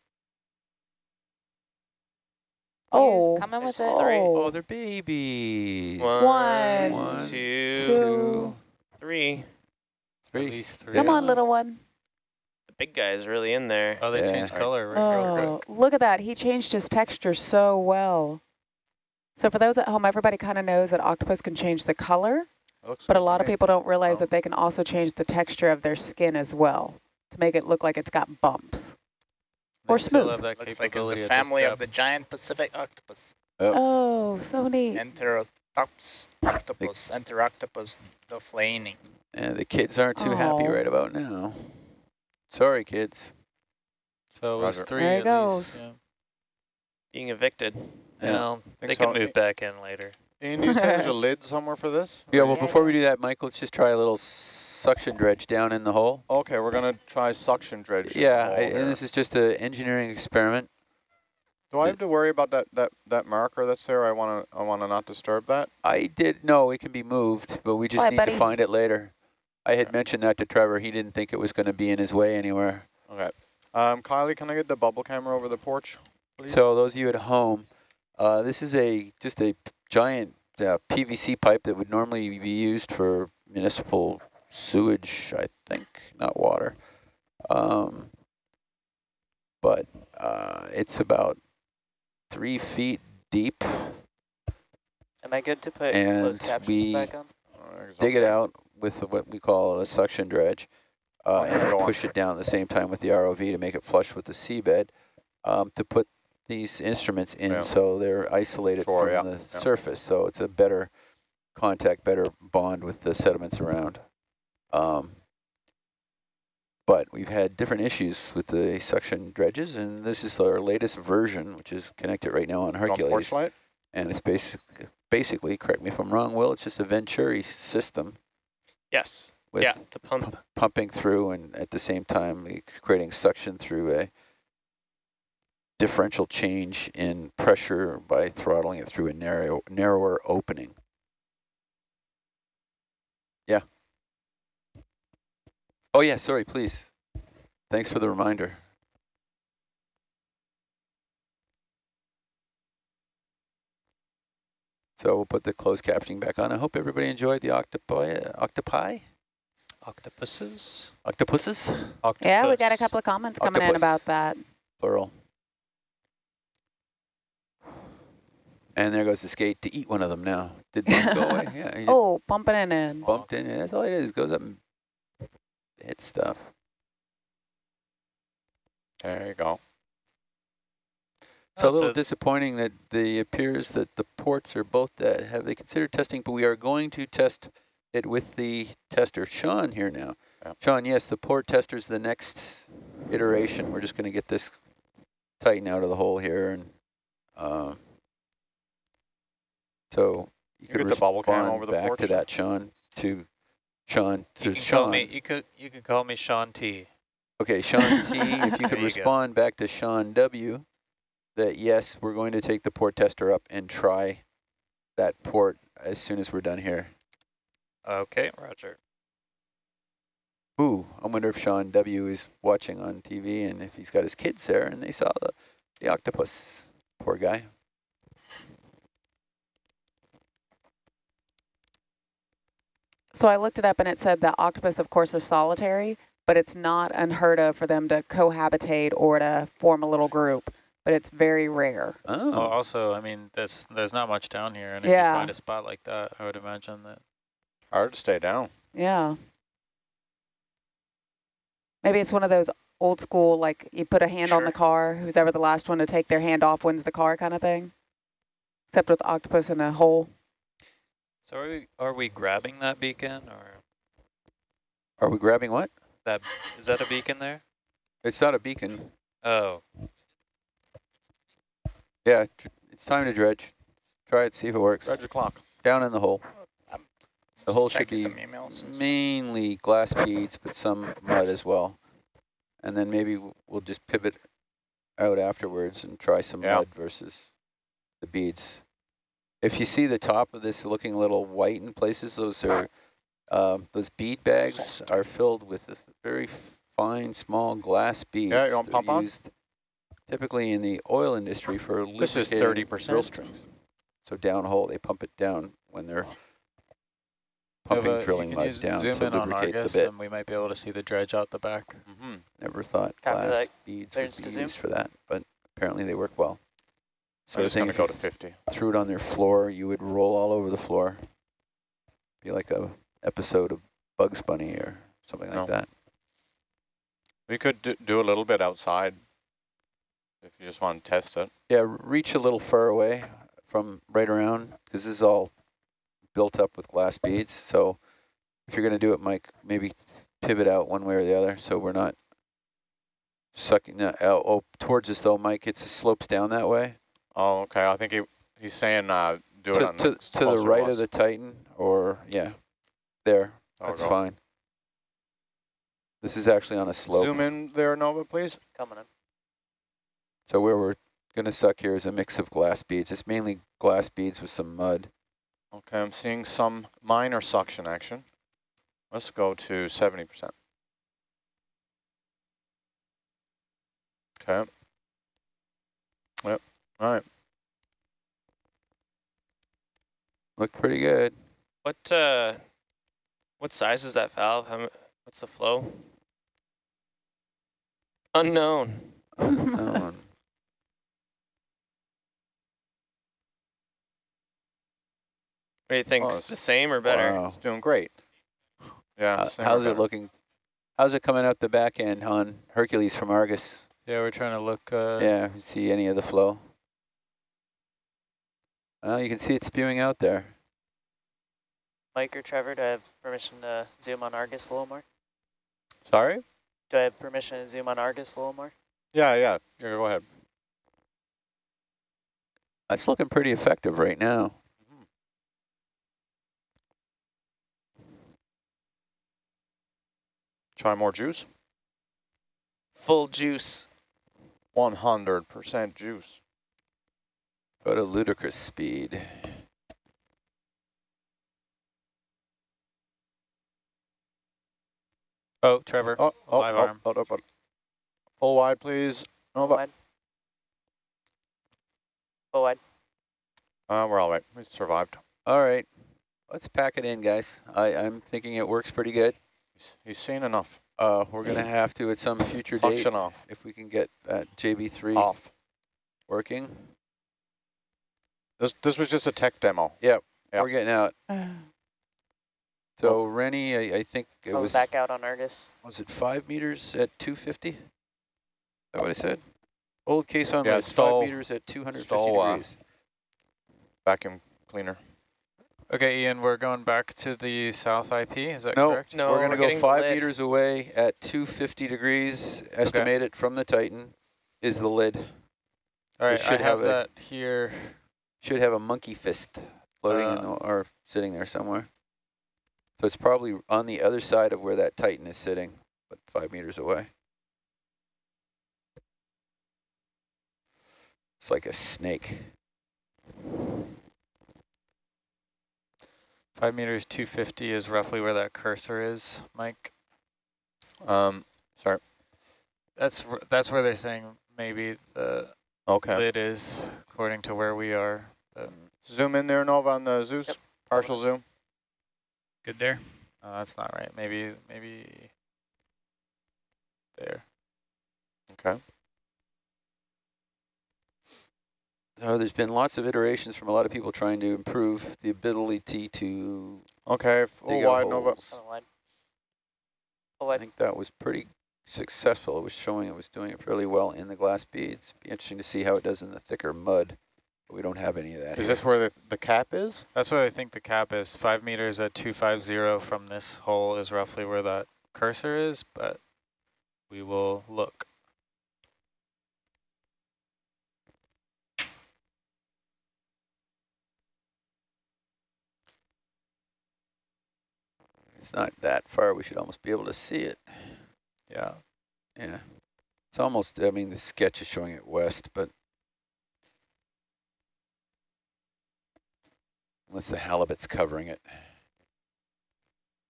Oh, He's coming with There's it. three. Oh, oh, they're babies. One, One, two, two. three. Three. At least three. come Yeah. on, little one. The big guy's really in there. Oh, they Yeah. changed color right real Oh, quick. look at that. He changed his texture so well. So for those at home, everybody kind of knows that octopus can change the color, Looks but a lot of people don't realize Oh. that they can also change the texture of their skin as well to make it look like it's got bumps. They or still smooth. have that Looks like it's capability the at this family of the giant Pacific octopus. Oh, oh so neat. Enterotops octopus, Enteroctopus dofleini. And the kids aren't too happy right about now. Sorry, kids. So it was three There it at least. goes. Yeah. Being evicted. Yeah. well, they Think can move back in later. Ian, do you say there's a lid somewhere for this? Yeah, well, Yeah, before we do that, Mike, let's just try a little suction dredge down in the hole. Okay, we're going to try suction dredge. Yeah, I, and this is just an engineering experiment. Do I have to worry about that, that, that marker that's there? I want to I want to not disturb that. I did, no, it can be moved, but we just Bye, need buddy. to find it later. I had Okay. mentioned that to Trevor. He didn't think it was going to be in his way anywhere. Okay. Um, Kylie, can I get the bubble camera over the porch? Please? So those of you at home, uh, this is a just a giant uh, PVC pipe that would normally be used for municipal sewage, I think, not water. Um, but uh, it's about three feet deep. Am I good to put And closed captions back on? Dig it out with what we call a suction dredge uh, and push it down at the same time with the ROV to make it flush with the seabed um, to put these instruments in Yeah. so they're isolated Sure, from yeah, the yeah. surface. So it's a better contact, better bond with the sediments around. Um, but we've had different issues with the suction dredges, and this is our latest version, which is connected right now on On Hercules. porch light? And it's basically, basically, correct me if I'm wrong, Will, it's just a Venturi system Yes. with yeah, the pump. pumping through and at the same time creating suction through a differential change in pressure by throttling it through a narrow, narrower opening. Yeah. Oh yeah, sorry, please. Thanks for the reminder. So we'll put the closed captioning back on. I hope everybody enjoyed the octopi, octopi, Octopuses? octopuses, Yeah, we got a couple of comments coming in about that. plural. And there goes the skate to eat one of them now. Did one go away? Yeah, Oh, bumping it in. bumped in. That's all it is. It goes up and hits stuff. There you go. So a little so- disappointing that the appears that the ports are both dead. Have they considered testing? But we are going to test it with the tester. Sean here now. Yep. Sean, yes, the port tester is the next iteration. We're just going to get this tightened out of the hole here. and uh, So you You could get the bubble cam respond over the back porch? to that, Sean, to Sean, to You can Sean. me. You could. You could call me Sean T. Okay, Sean T, if you could you go. respond back to Sean W, that yes, we're going to take the port tester up and try that port as soon as we're done here. Okay, Roger. Ooh, I wonder if Sean W is watching on TV and if he's got his kids there and they saw the, the octopus. Poor guy. So I looked it up and it said that octopus, of course, are solitary, but it's not unheard of for them to cohabitate or to form a little group. But it's very rare. Oh. Well, Oh, also, I mean, there's there's not much down here, and if Yeah. you find a spot like that, I would imagine that. Hard to stay down. Yeah. Maybe it's one of those old school, like you put a hand on the car, who's ever the last one to take their hand off wins the car kind of thing. Except with octopus in a hole. So are we are we grabbing that beacon or are we grabbing what? that is that a beacon there? It's not a beacon. Oh, Yeah, it's time to dredge. Try it, see if it works. Dredge the clock. Down in the hole. The Just hole should be mainly glass beads, but some mud as well. And then maybe we'll just pivot out afterwards and try some Yeah. mud versus the beads. If you see the top of this looking a little white in places, those are um, those bead bags are filled with a very fine, small glass beads. Yeah, you want They're on? used Typically in the oil industry for This is lubricating 30%. drill strings. So downhole, they pump it down when they're pumping but drilling can mud down zoom to in on lubricate the bit. and we might be able to see the dredge out the back. Mm -hmm. Never thought Copy glass that. beads Clearance would be used for that, but apparently they work well. So I'm just going to go you to 50. threw it on their floor, you would roll all over the floor. Be like a episode of Bugs Bunny or something like that. We could do, do a little bit outside if you just want to test it. Yeah, reach a little far away from right around because this is all built up with glass beads. So if you're going to do it, Mike, maybe pivot out one way or the other so we're not sucking uh, out oh, towards us though, Mike. It slopes down that way. Oh, okay. I think he he's saying uh, do it to, on to, next to the right us. of the Titan or, yeah, there. I'll That's go. fine. This is actually on a slope. Zoom in there, Nova, please. Coming in. So where we're going to suck here is a mix of glass beads. It's mainly glass beads with some mud. Okay, I'm seeing some minor suction action. Let's go to 70%. Okay. Yep, all right. Looked pretty good. What uh, what size is that valve? How, what's the flow? Unknown. Unknown. What do you think? Oh, the same or better? Wow. It's doing great. Yeah. Uh, how's it looking? How's it coming out the back end on Hercules from Argus? Yeah, we're trying to look. Uh, yeah, see any of the flow? Well, you can see it spewing out there. Mike or Trevor, do I have permission to zoom on Argus a little more? Sorry? Do I have permission to zoom on Argus a little more? Yeah, yeah. Yeah, go ahead. That's looking pretty effective right now. Mm-hmm. Try more juice. Full juice. 100% juice. Go to ludicrous speed. Oh, Trevor. Oh, oh, live oh, arm. oh, oh, oh. Full wide, please. Full Nova. wide. Full wide. Uh, we're all right. We survived. All right, let's pack it in, guys. I, I'm thinking it works pretty good. He's, he's seen enough. Uh, we're gonna have to at some future date Function off. if we can get that JB3 Off. working. This this was just a tech demo. Yep, Yep. we're getting out. So Rennie, I, I think it I'll was back out on Argus. was it five meters at 250? Is that what I said? Old caisson Yeah, was stall- five meters at 250 stall, uh, degrees. Vacuum cleaner. Okay, Ian, we're going back to the south IP, is that No, correct? No, we're gonna go five lid. meters away at 250 degrees. Estimated from the Titan is the lid. All right, should I have have that here. Should have a monkey fist floating in Uh, the, or sitting there somewhere. So it's probably on the other side of where that Titan is sitting, but five meters away. It's like a snake. Five meters, 250 is roughly where that cursor is, Mike. Um, sorry. That's that's where they're saying maybe the Okay. lid is, according to where we are. But, Zoom in there, Nova, on the Zeus. Yep. Partial zoom. Good there. uh, that's not right. Maybe maybe there. Okay. Uh, there's been lots of iterations from a lot of people trying to improve the ability to Okay. Full dig wide, Nova. holes. Full wide. Full I think that was pretty successful. It was showing it was doing it fairly well in the glass beads. Be interesting to see how it does in the thicker mud. But we don't have any of that. Is here. this where the, the cap is? That's what I think the cap is. Five meters at 250 from this hole is roughly where that cursor is, but we will look. It's not that far. We should almost be able to see it. Yeah. Yeah. It's almost, I mean, the sketch is showing it west, but unless the halibut's covering it.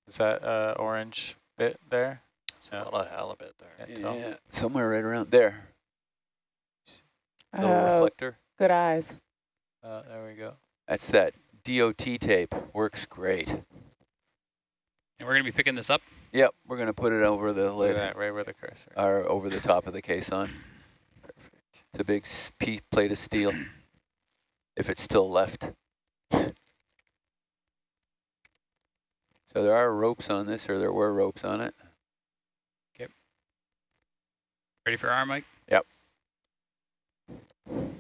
Is that uh, orange bit there? It's a lot of halibut there. Can't. Yeah, somewhere right around there. Little Oh, reflector. good eyes. Uh, there we go. That's that DOT tape. Works great. And we're going to be picking this up. Yep, we're going to put it over the Look lid, at that, right where the cursor. or over the top of the caisson. Perfect. It's a big piece, plate of steel, if it's still left. So there are ropes on this, or there were ropes on it. Ready for arm, Mike? Yep. I'm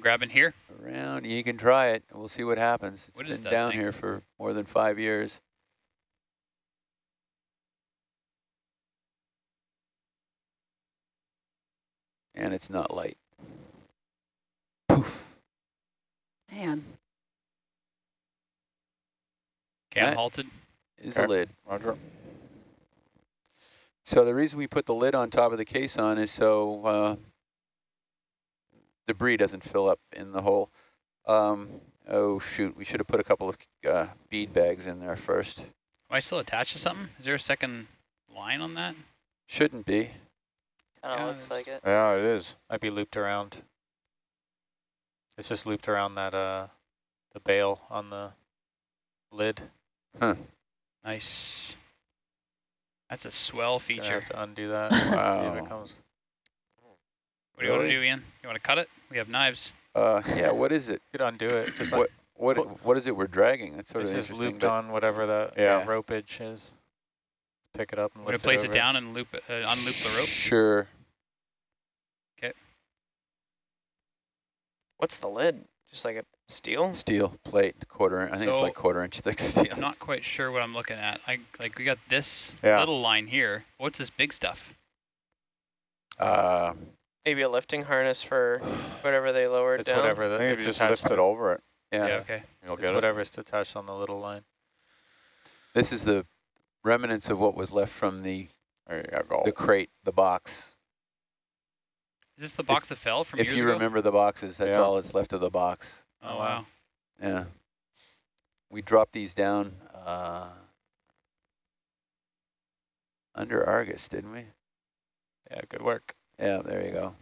grabbing here. Around, you can try it. We'll see what happens. It's What is been that down thing? here for more than five years. And it's not light. Poof. Man. Okay, I'm That- halted. Is Okay. a lid. Roger. So the reason we put the lid on top of the caisson is so uh, debris doesn't fill up in the hole. Um, oh shoot, we should have put a couple of uh, bead bags in there first. Am I still attached to something? Is there a second line on that? Shouldn't be. Kind of Yeah, looks like it. Yeah, it is. Might be looped around. It's just looped around that uh the bail on the lid. Nice. That's a swell Just gonna feature. have to undo that. See if Wow. it comes. What do you want to do, Ian? You want to cut it? We have knives. Uh, yeah, what is it? You could undo it. Just What like what what is it we're dragging? That's sort it's of just interesting. looped but on whatever that Yeah. ropage is. Pick it up and We're gonna place it, it, down and loop it, uh, unloop the rope. Sure. Okay. What's the lid? Just like a Steel? Steel plate, quarter. I think it's like quarter inch thick steel. I'm not quite sure what I'm looking at. I like we got this Yeah. little line here. What's this big stuff? Uh, Maybe a lifting harness for whatever they lowered It's down. whatever I that think if if you you just attach lift it over it, yeah. Yeah. Okay. you'll It's get it. whatever's attached on the little line. This is the remnants of what was left from the go. the crate, the box. Is this the box that fell from If years you ago? remember the boxes, that's Yeah. all that's left of the box. Oh Oh, wow. wow. Yeah. We dropped these down uh, under Argus, didn't we? Yeah, good work. Yeah, there you go.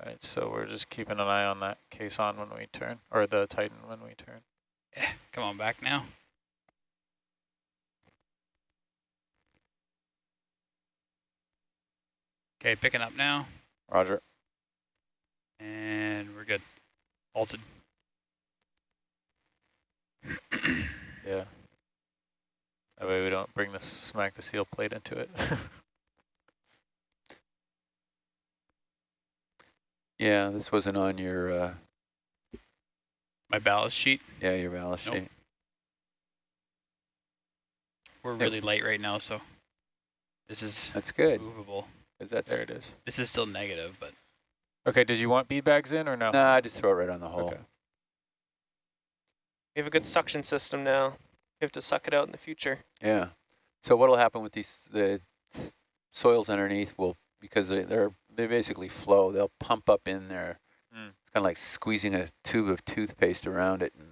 All right, so we're just keeping an eye on that caisson when we turn, or the Titan when we turn. Eh, come on back now. Okay, picking up now, Roger. and we're good. Halted. Yeah. That way we don't bring this smack the seal plate into it. Yeah, this wasn't on your uh, My ballast sheet. yeah your ballast Nope. sheet. We're Yep. really light right now, so this is That's good. Movable. Is that there it is. This is still negative, but Okay, did you want bead bags in or no? Nah, I just throw it right on the hole. Okay. We have a good suction system now. We have to suck it out in the future. Yeah. So what'll happen with these the soils underneath will because they, they're they basically flow. They'll pump up in there. Mm. It's kind of like squeezing a tube of toothpaste around it, and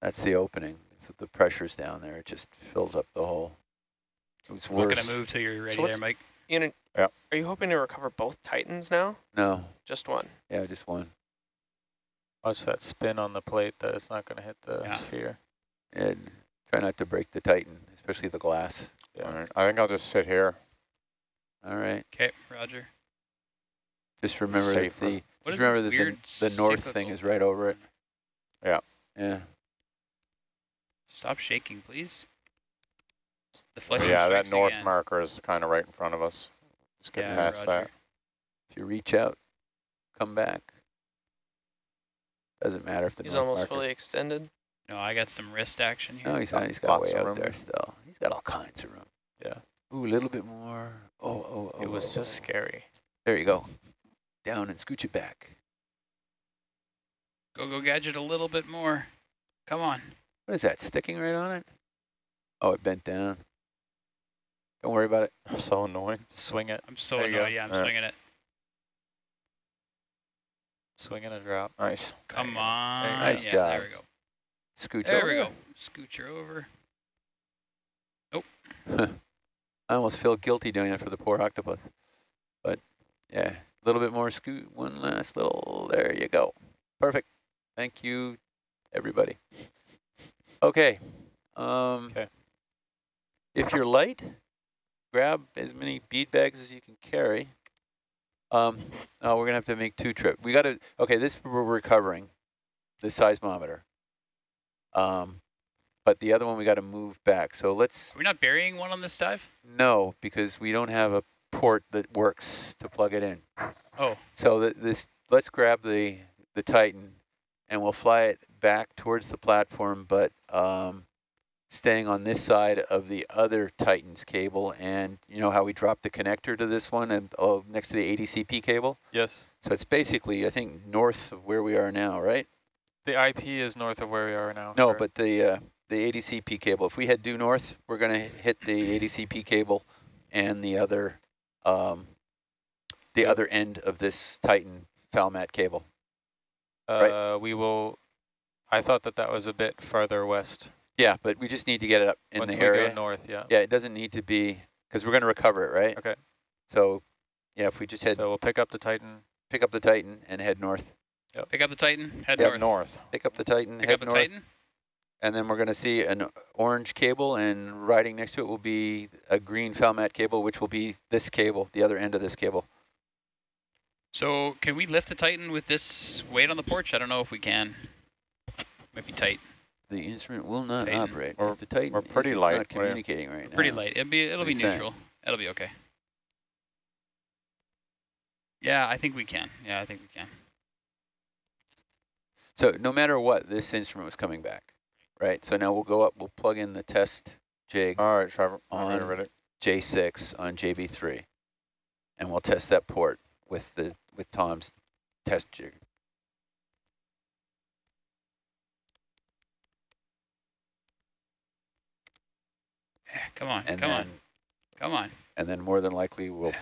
that's the opening. So the pressure's down there. It just fills up the hole. It was just worse. gonna move till you're ready what's- there, Mike. Ian, Yeah. are you hoping to recover both Titans now? No. Just one? Yeah, just one. Watch that spin on the plate that it's not going to hit the Yeah. sphere. And try not to break the Titan, especially the glass. Yeah. All right. I think I'll just sit here. All right. Okay, Roger. Just remember that the What just remember that the, the north thing is right over it. Yeah. Yeah. Stop shaking, please. The But yeah, that north again. marker is kind of right in front of us. Just get Yeah, past roger. that. If you reach out, come back. Doesn't matter if the He's north almost marker. fully extended. No, I got some wrist action here. No, he's not. He's got Lots way out there still. He's got all kinds of room. Yeah. Ooh, a little bit more. Oh, oh, oh. It was oh, just oh. scary. There you go. Down and scooch it back. Go, go, gadget a little bit more. Come on. What is that? Sticking right on it? Oh, it bent down. Don't worry about it. So annoying. Swing it. I'm so There annoyed. Yeah, I'm Alright. swinging it. Swing and a drop. Nice. Come on. There you go. Nice yeah, job. There we go. Scooch There over. we go. Scooch her over. I almost feel guilty doing it for the poor octopus. But yeah, a little bit more scoot. One last little. There you go. Perfect. Thank you, everybody. Okay. Um, Okay. If you're light, grab as many bead bags as you can carry. Um, oh, we're gonna have to make two trips. We got to. Okay, this we're recovering, the seismometer. Um, but the other one we got to move back. So let's Are we not burying one on this dive? no, because we don't have a port that works to plug it in. Oh. So th this, let's grab the the Titan, and we'll fly it back towards the platform, but um, staying on this side of the other Titan's cable. And you know how we dropped the connector to this one and oh, next to the ADCP cable. Yes. So it's basically, I think, north of where we are now, right? The IP is north of where we are now. No, correct? but the uh, the ADCP cable. If we head due north, we're going to hit the ADCP cable and the other um, the Yep. other end of this Titan Falmat cable. uh, right. we will. I thought that that was a bit farther west. Yeah, but we just need to get it up in Once the we area. go north, yeah. Yeah, it doesn't need to be because we're going to recover it, right? Okay. So, yeah, if we just head So we'll pick up the Titan. pick up the Titan and head north. Pick up the Titan. Head Yep, north. North. Pick up the Titan, Pick head up the north, Titan. and then we're going to see an orange cable, and riding next to it will be a green Falmat cable, which will be this cable, the other end of this cable. So can we lift the Titan with this weight on the porch? I don't know if we can. Might be tight. The instrument will not Titan. operate. We're- if the Titan we're pretty is, light, not what do you- communicating right now. Pretty light. It'll be it'll be he's saying. neutral. It'll be okay. Yeah, I think we can. Yeah, I think we can. So no matter what, this instrument was coming back, right? So now we'll go up, we'll plug in the test jig All right, Trevor. I'm ready, On- J6 on JB3, and we'll test that port with the with Tom's test jig. Come on, And come then on, come on. and then more than likely we'll